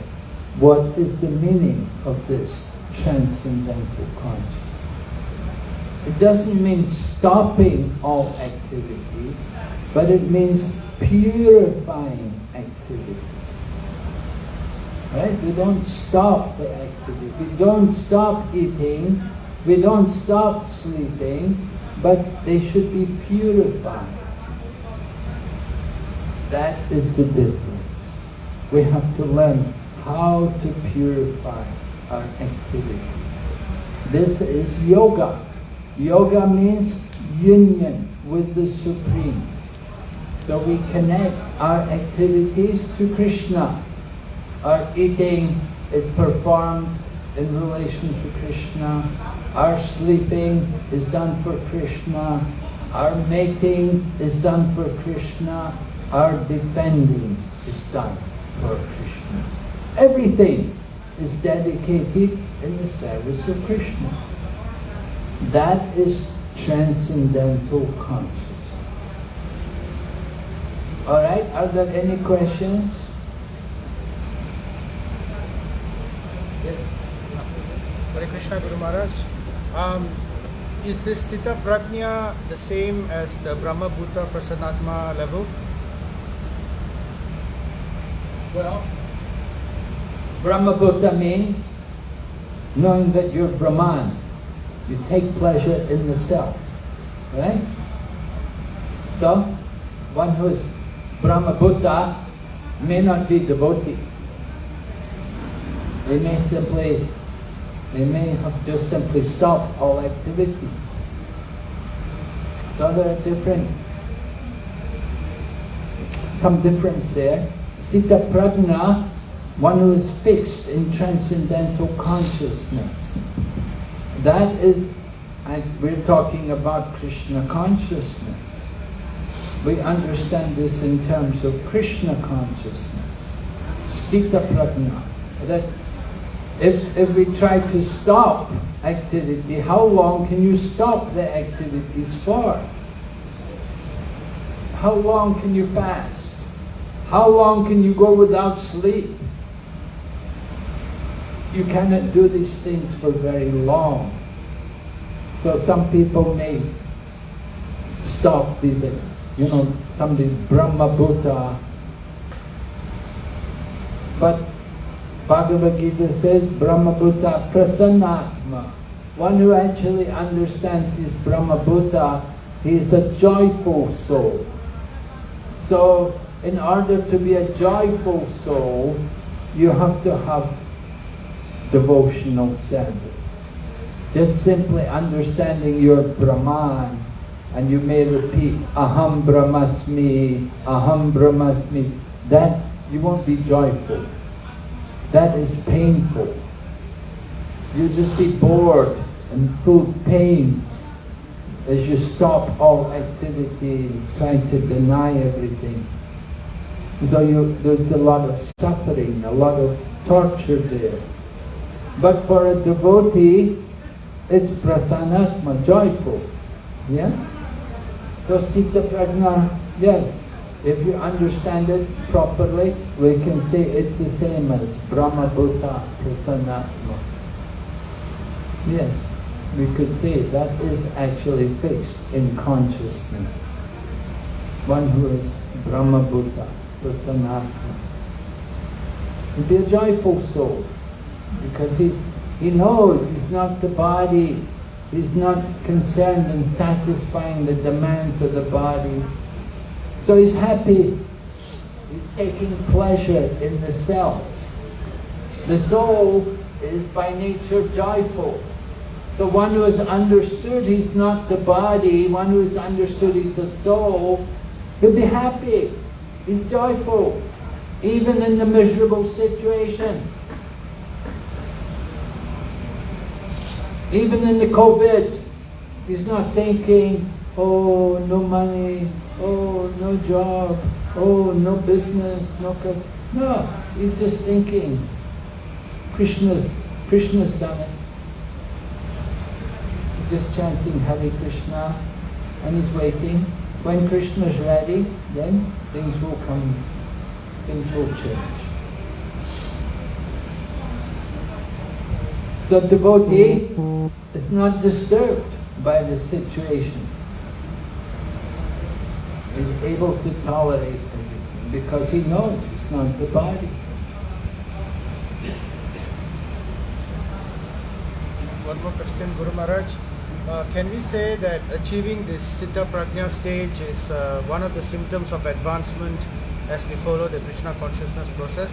what is the meaning of this transcendental consciousness. It doesn't mean stopping all activities, but it means purifying activities. Right? We don't stop the activity. We don't stop eating. We don't stop sleeping, but they should be purified. That is the difference. We have to learn how to purify our activities. This is yoga. Yoga means union with the Supreme. So we connect our activities to Krishna. Our eating is performed in relation to Krishna. Our sleeping is done for Krishna. Our mating is done for Krishna. Our defending is done for Krishna. Everything is dedicated in the service of Krishna. That is transcendental consciousness. Alright, are there any questions? Yes. Hare Krishna Guru Maharaj. Um, is this Sthita Prajna the same as the Brahma Bhuta Prasannatma level? Well, Brahmabhuta means knowing that you're Brahman. You take pleasure in the self. Right? So, one who is Brahmabhuta may not be devotee. They may simply, they may have just simply stopped all activities. So there are different, some difference there. Sthita Prajna, one who is fixed in transcendental consciousness. That is, and we're talking about Krishna consciousness. We understand this in terms of Krishna consciousness. Sthita Prajna. That if, if we try to stop activity, how long can you stop the activities for? How long can you fast? How long can you go without sleep? You cannot do these things for very long. So some people may stop these, you know, some somebody Brahma Bhuta. But Bhagavad Gita says Brahma Bhuta Prasannatma. One who actually understands his Brahma Bhuta, he is a joyful soul. So in order to be a joyful soul, you have to have devotional service. Just simply understanding your Brahman, and you may repeat, Aham Brahmasmi, Aham Brahmasmi, that you won't be joyful. That is painful. You'll just be bored and full pain as you stop all activity, trying to deny everything. So you, there's a lot of suffering, a lot of torture there. But for a devotee, it's prasannatma, joyful. Yeah? So Sthita Prajna, yes. If you understand it properly, we can say it's the same as Brahma Bhuta Prasannatma. Yes, we could say that is actually fixed in consciousness. One who is Brahma Bhuta Prasannatma. And be a joyful soul because he, he knows he's not the body, he's not concerned in satisfying the demands of the body. So he's happy, he's taking pleasure in the self. The soul is by nature joyful. The one who has understood he's not the body, one who has understood he's the soul, he'll be happy, he's joyful, even in the miserable situation. Even in the COVID, he's not thinking, oh, no money, oh, no job, oh, no business, no... co-" No, he's just thinking, Krishna's, Krishna's done it. He's just chanting Hare Krishna and he's waiting. When Krishna's ready, then things will come, things will change. So devotee is not disturbed by the situation is able to tolerate because he knows it's not the body. One more question, Guru Maharaj. Uh, can we say that achieving this Sthita Prajna stage is uh, one of the symptoms of advancement as we follow the Krishna consciousness process?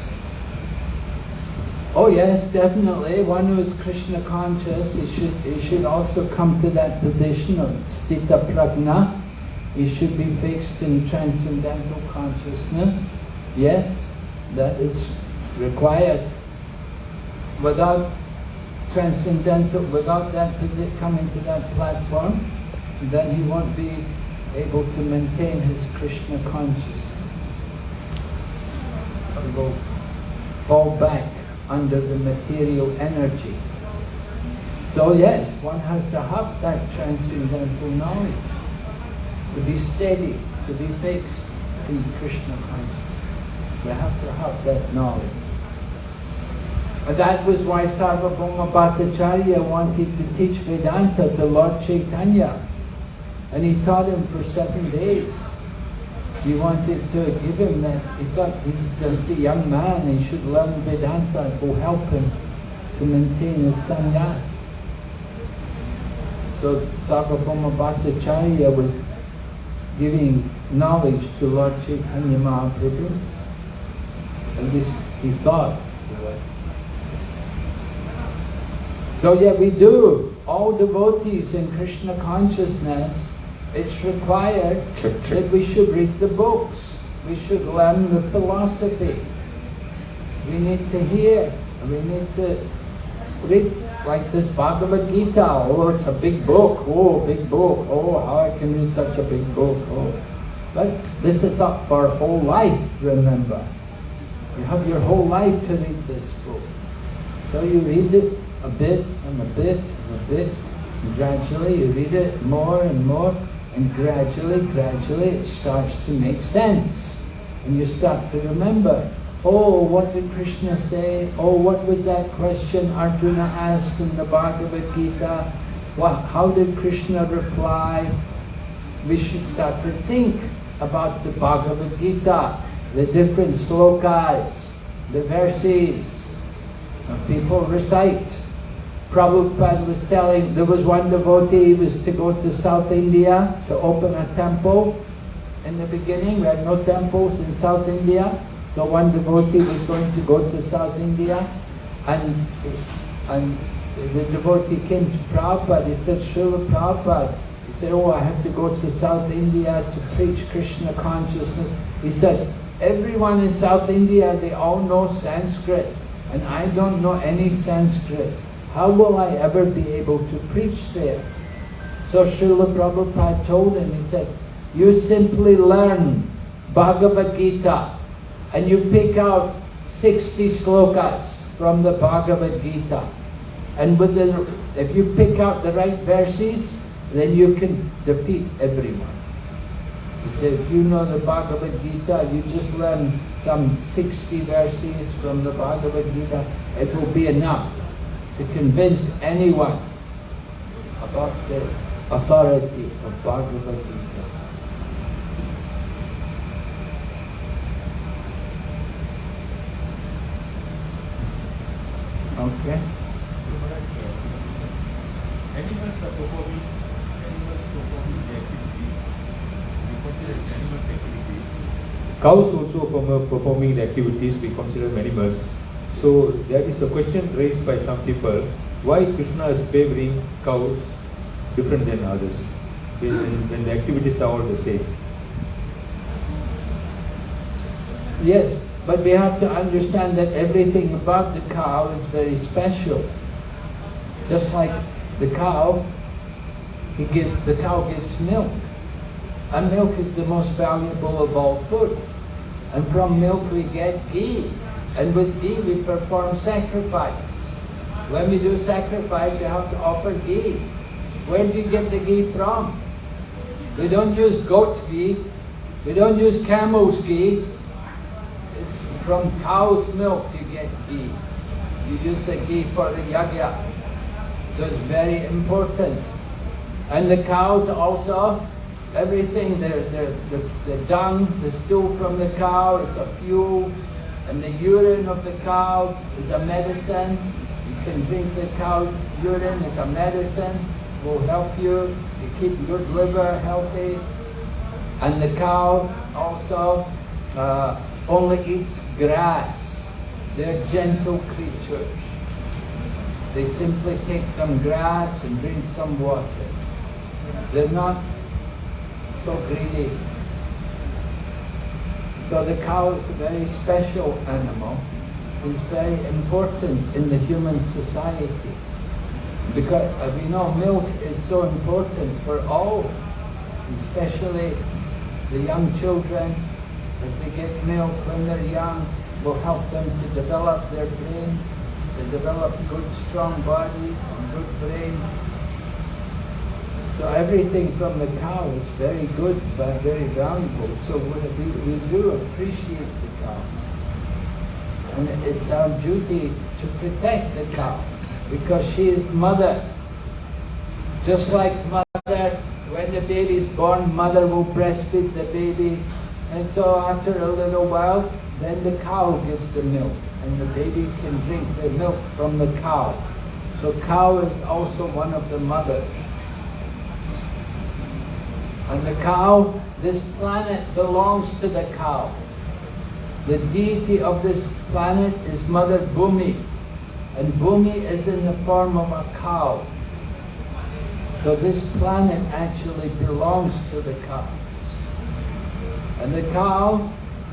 Oh yes, definitely. One who is Krishna conscious, he should, he should also come to that position of Sthita Prajna, he should be fixed in transcendental consciousness. Yes, that is required. Without transcendental, without that coming to that platform, then he won't be able to maintain his Krishna consciousness. He will fall back under the material energy. So yes, one has to have that transcendental knowledge, to be steady, to be fixed in Krishna consciousness. You have to have that knowledge. That was why Sarvabhauma Bhattacharya wanted to teach Vedanta to Lord Chaitanya. And he taught him for seven days. He wanted to give him that, he thought he's just a young man, he should learn Vedanta, will help him to maintain his sannyas. So Sarvabhauma Bhattacharya was giving knowledge to Lord Chaitanya Mahaprabhu. At least he thought. So yeah, we do. All devotees in Krishna consciousness, it's required that we should read the books. We should learn the philosophy. We need to hear. We need to read like this Bhagavad Gita. Oh, it's a big book. Oh, big book. Oh, how I can read such a big book. Oh. But this is up for whole life, remember. You have your whole life to read this book. So you read it a bit and a bit and a bit, and gradually you read it more and more, and gradually, gradually it starts to make sense. And you start to remember, oh, what did Krishna say? Oh, what was that question Arjuna asked in the Bhagavad Gita? What, how did Krishna reply? We should start to think about the Bhagavad Gita, the different slokas, the verses. And people recite. Prabhupada was telling, there was one devotee, he was to go to South India to open a temple. In the beginning, we had no temples in South India. So one devotee was going to go to South India and, and the devotee came to Prabhupada. He said, Srila Prabhupada, he said, oh, I have to go to South India to preach Krishna consciousness. He said, everyone in South India, they all know Sanskrit and I don't know any Sanskrit. How will I ever be able to preach there? So Srila Prabhupada told him, he said, you simply learn Bhagavad Gita and you pick out 60 slokas from the Bhagavad Gita. And with the, if you pick out the right verses, then you can defeat everyone. If you know the Bhagavad Gita, you just learn some 60 verses from the Bhagavad Gita, it will be enough to convince anyone about the authority of Bhagavad Gita. Okay? Animals are performing, animals performing the activities. We consider animal activities. Cows also perform- performing the activities we consider animals. So there is a question raised by some people, why Krishna is favoring cows different than others when, when the activities are all the same. Yes, but we have to understand that everything about the cow is very special. Just like the cow, he give, the cow gives milk. And milk is the most valuable of all food. And from milk we get ghee. And with ghee we perform sacrifice. When we do sacrifice, you have to offer ghee. Where do you get the ghee from? We don't use goat's ghee. We don't use camel's ghee. From cow's milk you get ghee. You use the ghee for the yagya. So it's very important. And the cows also, everything, the, the, the, the dung, the stool from the cow is a fuel, and the urine of the cow is a medicine. You can drink the cow's urine as a medicine, will help you to keep good liver healthy. And the cow also uh, only eats grass. They're gentle creatures. They simply take some grass and drink some water. They're not so greedy. So the cow is a very special animal. It's very important in the human society. Because we know milk is so important for all, especially the young children. If they get milk when they're young, will help them to develop their brain, to develop good strong bodies and good brain. So everything from the cow is very good, but very valuable. So we, we do appreciate the cow. And it's our duty to protect the cow because she is mother. Just like mother, when the baby is born, mother will breastfeed the baby. And so after a little while, then the cow gives the milk and the baby can drink the milk from the cow. So cow is also one of the mothers. And the cow, this planet belongs to the cow. The deity of this planet is Mother Bhumi. And Bhumi is in the form of a cow. So this planet actually belongs to the cow. And the cow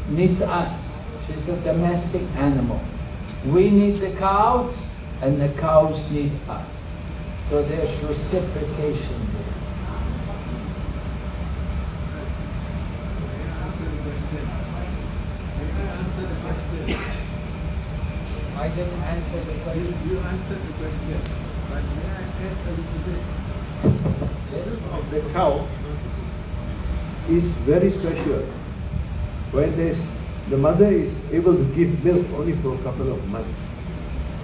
needs us. She's a domestic animal. We need the cows, and the cows need us. So there's reciprocation there. Answer the question. I didn't answer the question. you answered the question, but may I add a little bit? Yes? the cow is very special. When there's, the mother is able to give milk only for a couple of months,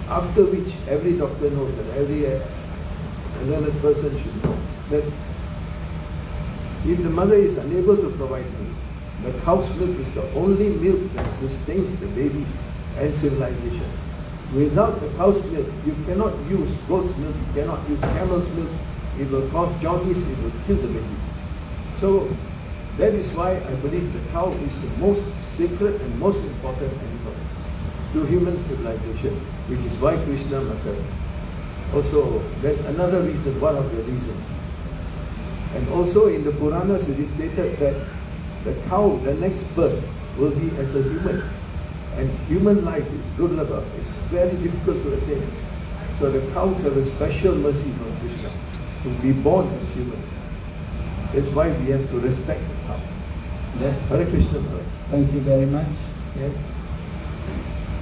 after which every doctor knows and every uh, another person should know that if the mother is unable to provide milk, the cow's milk is the only milk that sustains the babies and civilization. Without the cow's milk, you cannot use goat's milk, you cannot use camel's milk. It will cause jaundice, it will kill the baby. So that is why I believe the cow is the most sacred and most important animal to human civilization, which is why Krishna must have. Also, there's another reason, one of the reasons. And also in the Puranas it is stated that the cow, the next birth, will be as a human. And human life is good durlabha, it's very difficult to attain. So the cows have a special mercy from Krishna to be born as humans. That's why we have to respect. Yes? Hare Krishna. Thank you very much. Yes.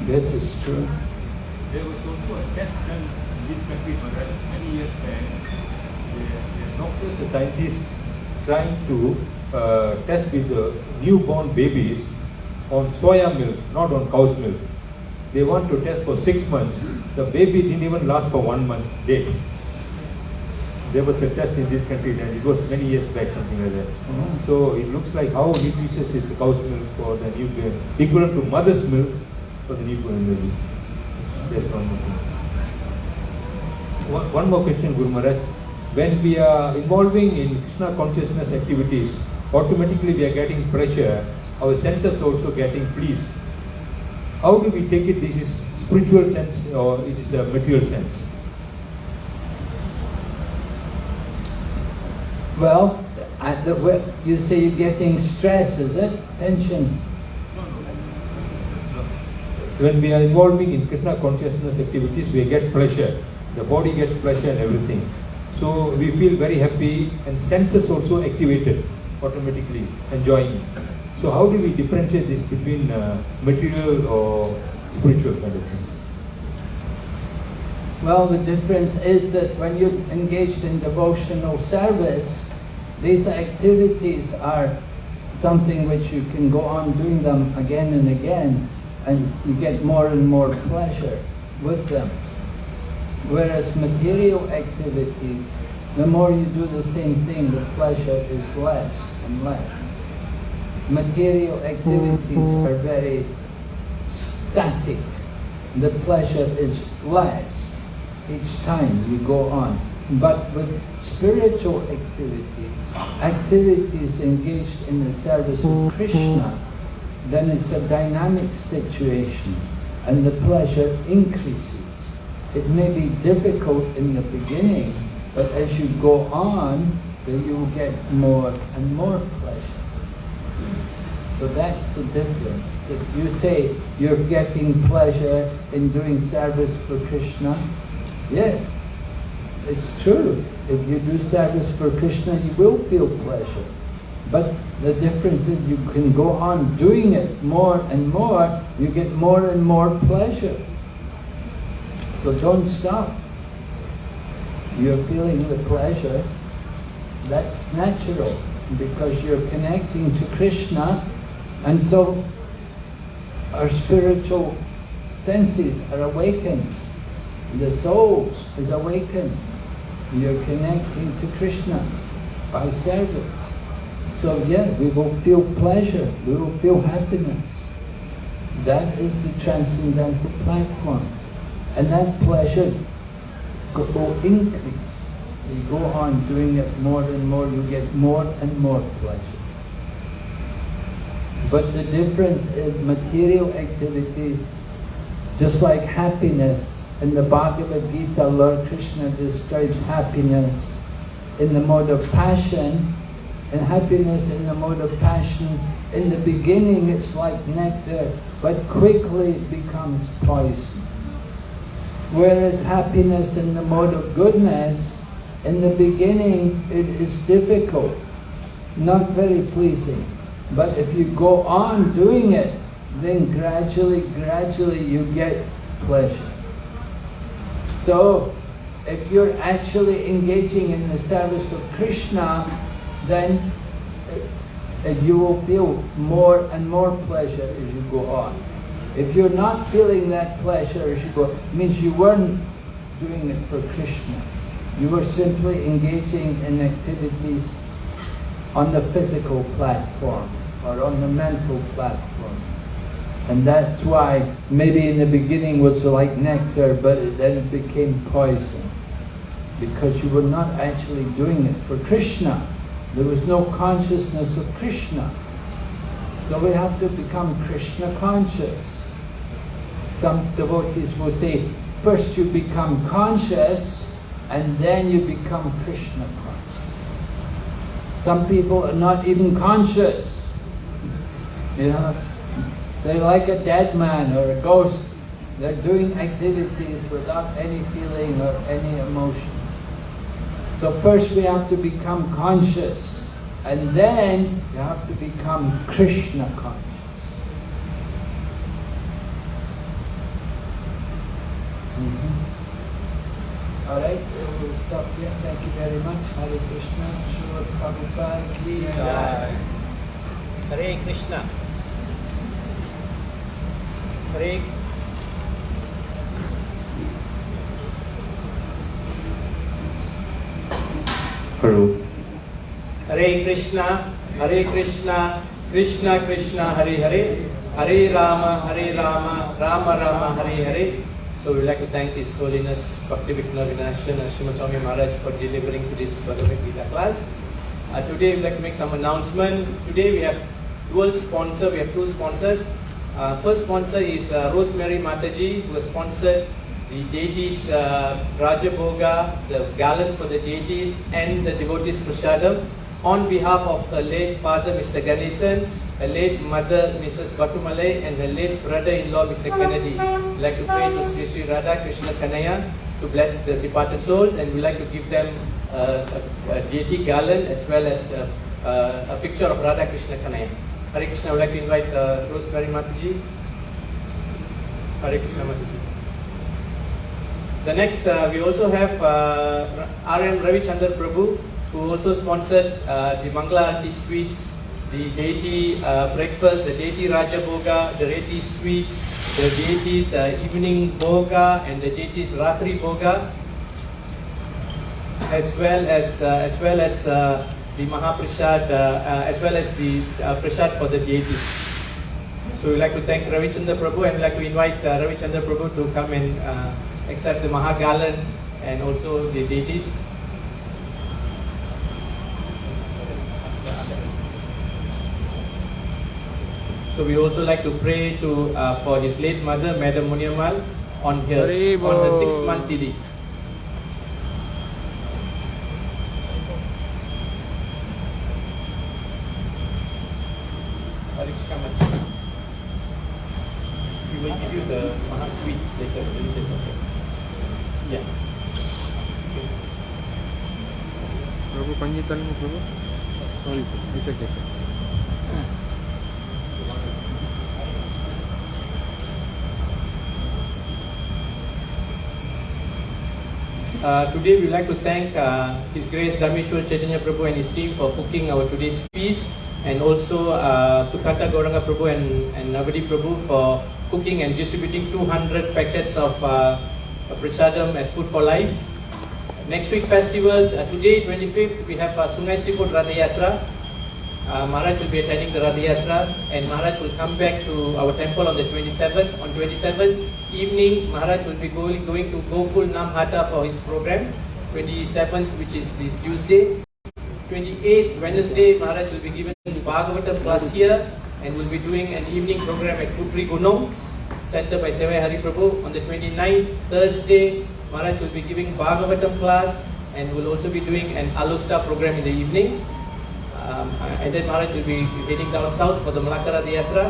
This is true. There was also a test done in this country, Maharaj, many years back. The, the doctors The scientists trying to uh, test with the newborn babies on soya milk, not on cow's milk. They want to test for six months. The baby didn't even last for one month date. There was a test in this country and it was many years back, something like that. Mhm. So it looks like how nutritious is cow's milk for the newborn, equivalent to mother's milk for the newborn babies. That's one more thing. One, one more question, Guru Maharaj. When we are involving in Krishna consciousness activities, automatically we are getting pressure, our senses also getting pleased. How do we take it? This is spiritual sense or it is a material sense? Well, at the, you say you're getting stress, is it? Tension. When we are involving in Krishna consciousness activities, we get pleasure. The body gets pleasure and everything. So we feel very happy and senses also activated automatically, enjoying. So how do we differentiate this between uh, material or spiritual kind of things? Well, the difference is that when you're engaged in devotional service, these activities are something which you can go on doing them again and again, and you get more and more pleasure with them. Whereas material activities, the more you do the same thing, the pleasure is less and less. Material activities are very static. The pleasure is less. each time you go on. But with spiritual activities, activities engaged in the service of Krishna, then it's a dynamic situation and the pleasure increases. It may be difficult in the beginning, but as you go on, then you will get more and more pleasure. So that's the difference. If you say you're getting pleasure in doing service for Krishna, yes, it's true. If you do service for Krishna, you will feel pleasure. But the difference is you can go on doing it more and more, you get more and more pleasure. So don't stop. You're feeling the pleasure. That's natural because you're connecting to Krishna and so our spiritual senses are awakened. The soul is awakened. You're connecting to Krishna by service. So yeah, we will feel pleasure, we will feel happiness. That is the transcendental platform. And that pleasure will increase. You go on doing it more and more, you get more and more pleasure. But the difference is material activities, just like happiness. In the Bhagavad Gita, Lord Krishna describes happiness in the mode of passion, and happiness in the mode of passion. In the beginning, it's like nectar, but quickly it becomes poison. Whereas happiness in the mode of goodness, in the beginning, it is difficult, not very pleasing. But if you go on doing it, then gradually, gradually you get pleasure. So, if you're actually engaging in the service of Krishna, then uh, you will feel more and more pleasure as you go on. If you're not feeling that pleasure as you go, it means you weren't doing it for Krishna. You were simply engaging in activities on the physical platform or on the mental platform. And that's why maybe in the beginning was like nectar, but it- then it became poison. Because you were not actually doing it for Krishna. There was no consciousness of Krishna. So we have to become Krishna conscious. Some devotees will say, first you become conscious and then you become Krishna conscious. Some people are not even conscious. *laughs* You know, they like a dead man or a ghost. They're doing activities without any feeling or any emotion. So first we have to become conscious and then you have to become Krishna conscious. Mhm. All right, we'll stop here. Thank you very much. Hare Krishna. Srila Prabhupada. Hare Krishna. Hare Hello. Hare Krishna, Hare Krishna, Krishna Krishna, Hare Hare, Hare Rama, Hare Rama, Rama Rama, Hare Hare. So we'd like to thank His Holiness Bhakti Vighna Vinashan and Srimad Swami Maharaj for delivering to this Bhagavad Gita class. Uh, today we'd like to make some announcement. Today we have dual sponsor, we have two sponsors. Uh, first sponsor is uh, Rosemary Mataji who has sponsored the deities uh, Rajabhoga, the gallons for the deities and the devotees Prasadam on behalf of her late father Mr. Ganesan, her late mother Mrs. Batumalai and her late brother-in-law Mr. Kennedy. We'd like to pray to Sri Sri Radha Krishna Kanaya to bless the departed souls and we'd like to give them uh, a, a deity garland as well as uh, uh, a picture of Radha Krishna Kanaya. Hare Krishna, I would like to invite uh, Rosemary Mataji. Hare Krishna Mataji. The next, uh, we also have uh, R.M. Ravichandar Prabhu, who also sponsored uh, the Mangala Aarti sweets, the deity uh, breakfast, the deity Raja Bhoga, the deity sweets, the deities uh, evening Bhoga, and the deities Ratri Bhoga, as well as uh, as well as uh, the Mahaprasad, uh, uh, as well as the uh, prasad for the deities. So we'd like to thank Ravichandra Prabhu and we'd like to invite uh, Ravichandra Prabhu to come and uh, accept the Mahagalan and also the deities. So we also like to pray to uh, for his late mother, Madam Muniamal, on her on her sixth month Didi. Maha sweets later. Delicious, okay. Yeah. Prabhu, panjitanmu Prabhu. Sorry, it's okay. sir. Uh, today we would like to thank uh, His Grace Damishwar Chaitanya Prabhu and his team for cooking our today's feast and also uh, Sukata Gauranga Prabhu and, and Navadi Prabhu for cooking and distributing 200 packets of uh, as food for life. Next week festivals, uh, today 25th we have uh, Sungai Siput Ratha. Uh, Maharaj will be attending the Ratha Yatra and Maharaj will come back to our temple on the 27th. On 27th evening, Maharaj will be going, going to Gokul Namhata for his program. 27th, which is this Tuesday. 28th, Wednesday, Maharaj will be given Bhagavatam class here and will be doing an evening program at Putri Gunung, centered by Sevai Hari Prabhu. On the 29th, Thursday, Maharaj will be giving Bhagavatam class and will also be doing an Alusta program in the evening. Um, and then Maharaj will be heading down south for the Malacca Ratha Yatra.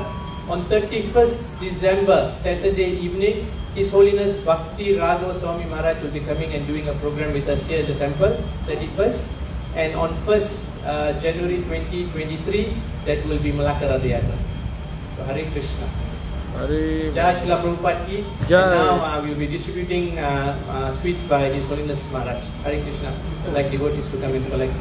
On 31st December, Saturday evening, His Holiness Bhakti Raghava Swami Maharaj will be coming and doing a program with us here at the temple, 31st. And on 1st uh, January 2023, that will be Malacca Radha Yatra. So Hare Krishna. Hari Jai Srila Prabhupada ki. Jai. And now uh, we will be distributing uh, uh, sweets by His Holiness Maharaj. Hare Krishna. Like devotees to come and collect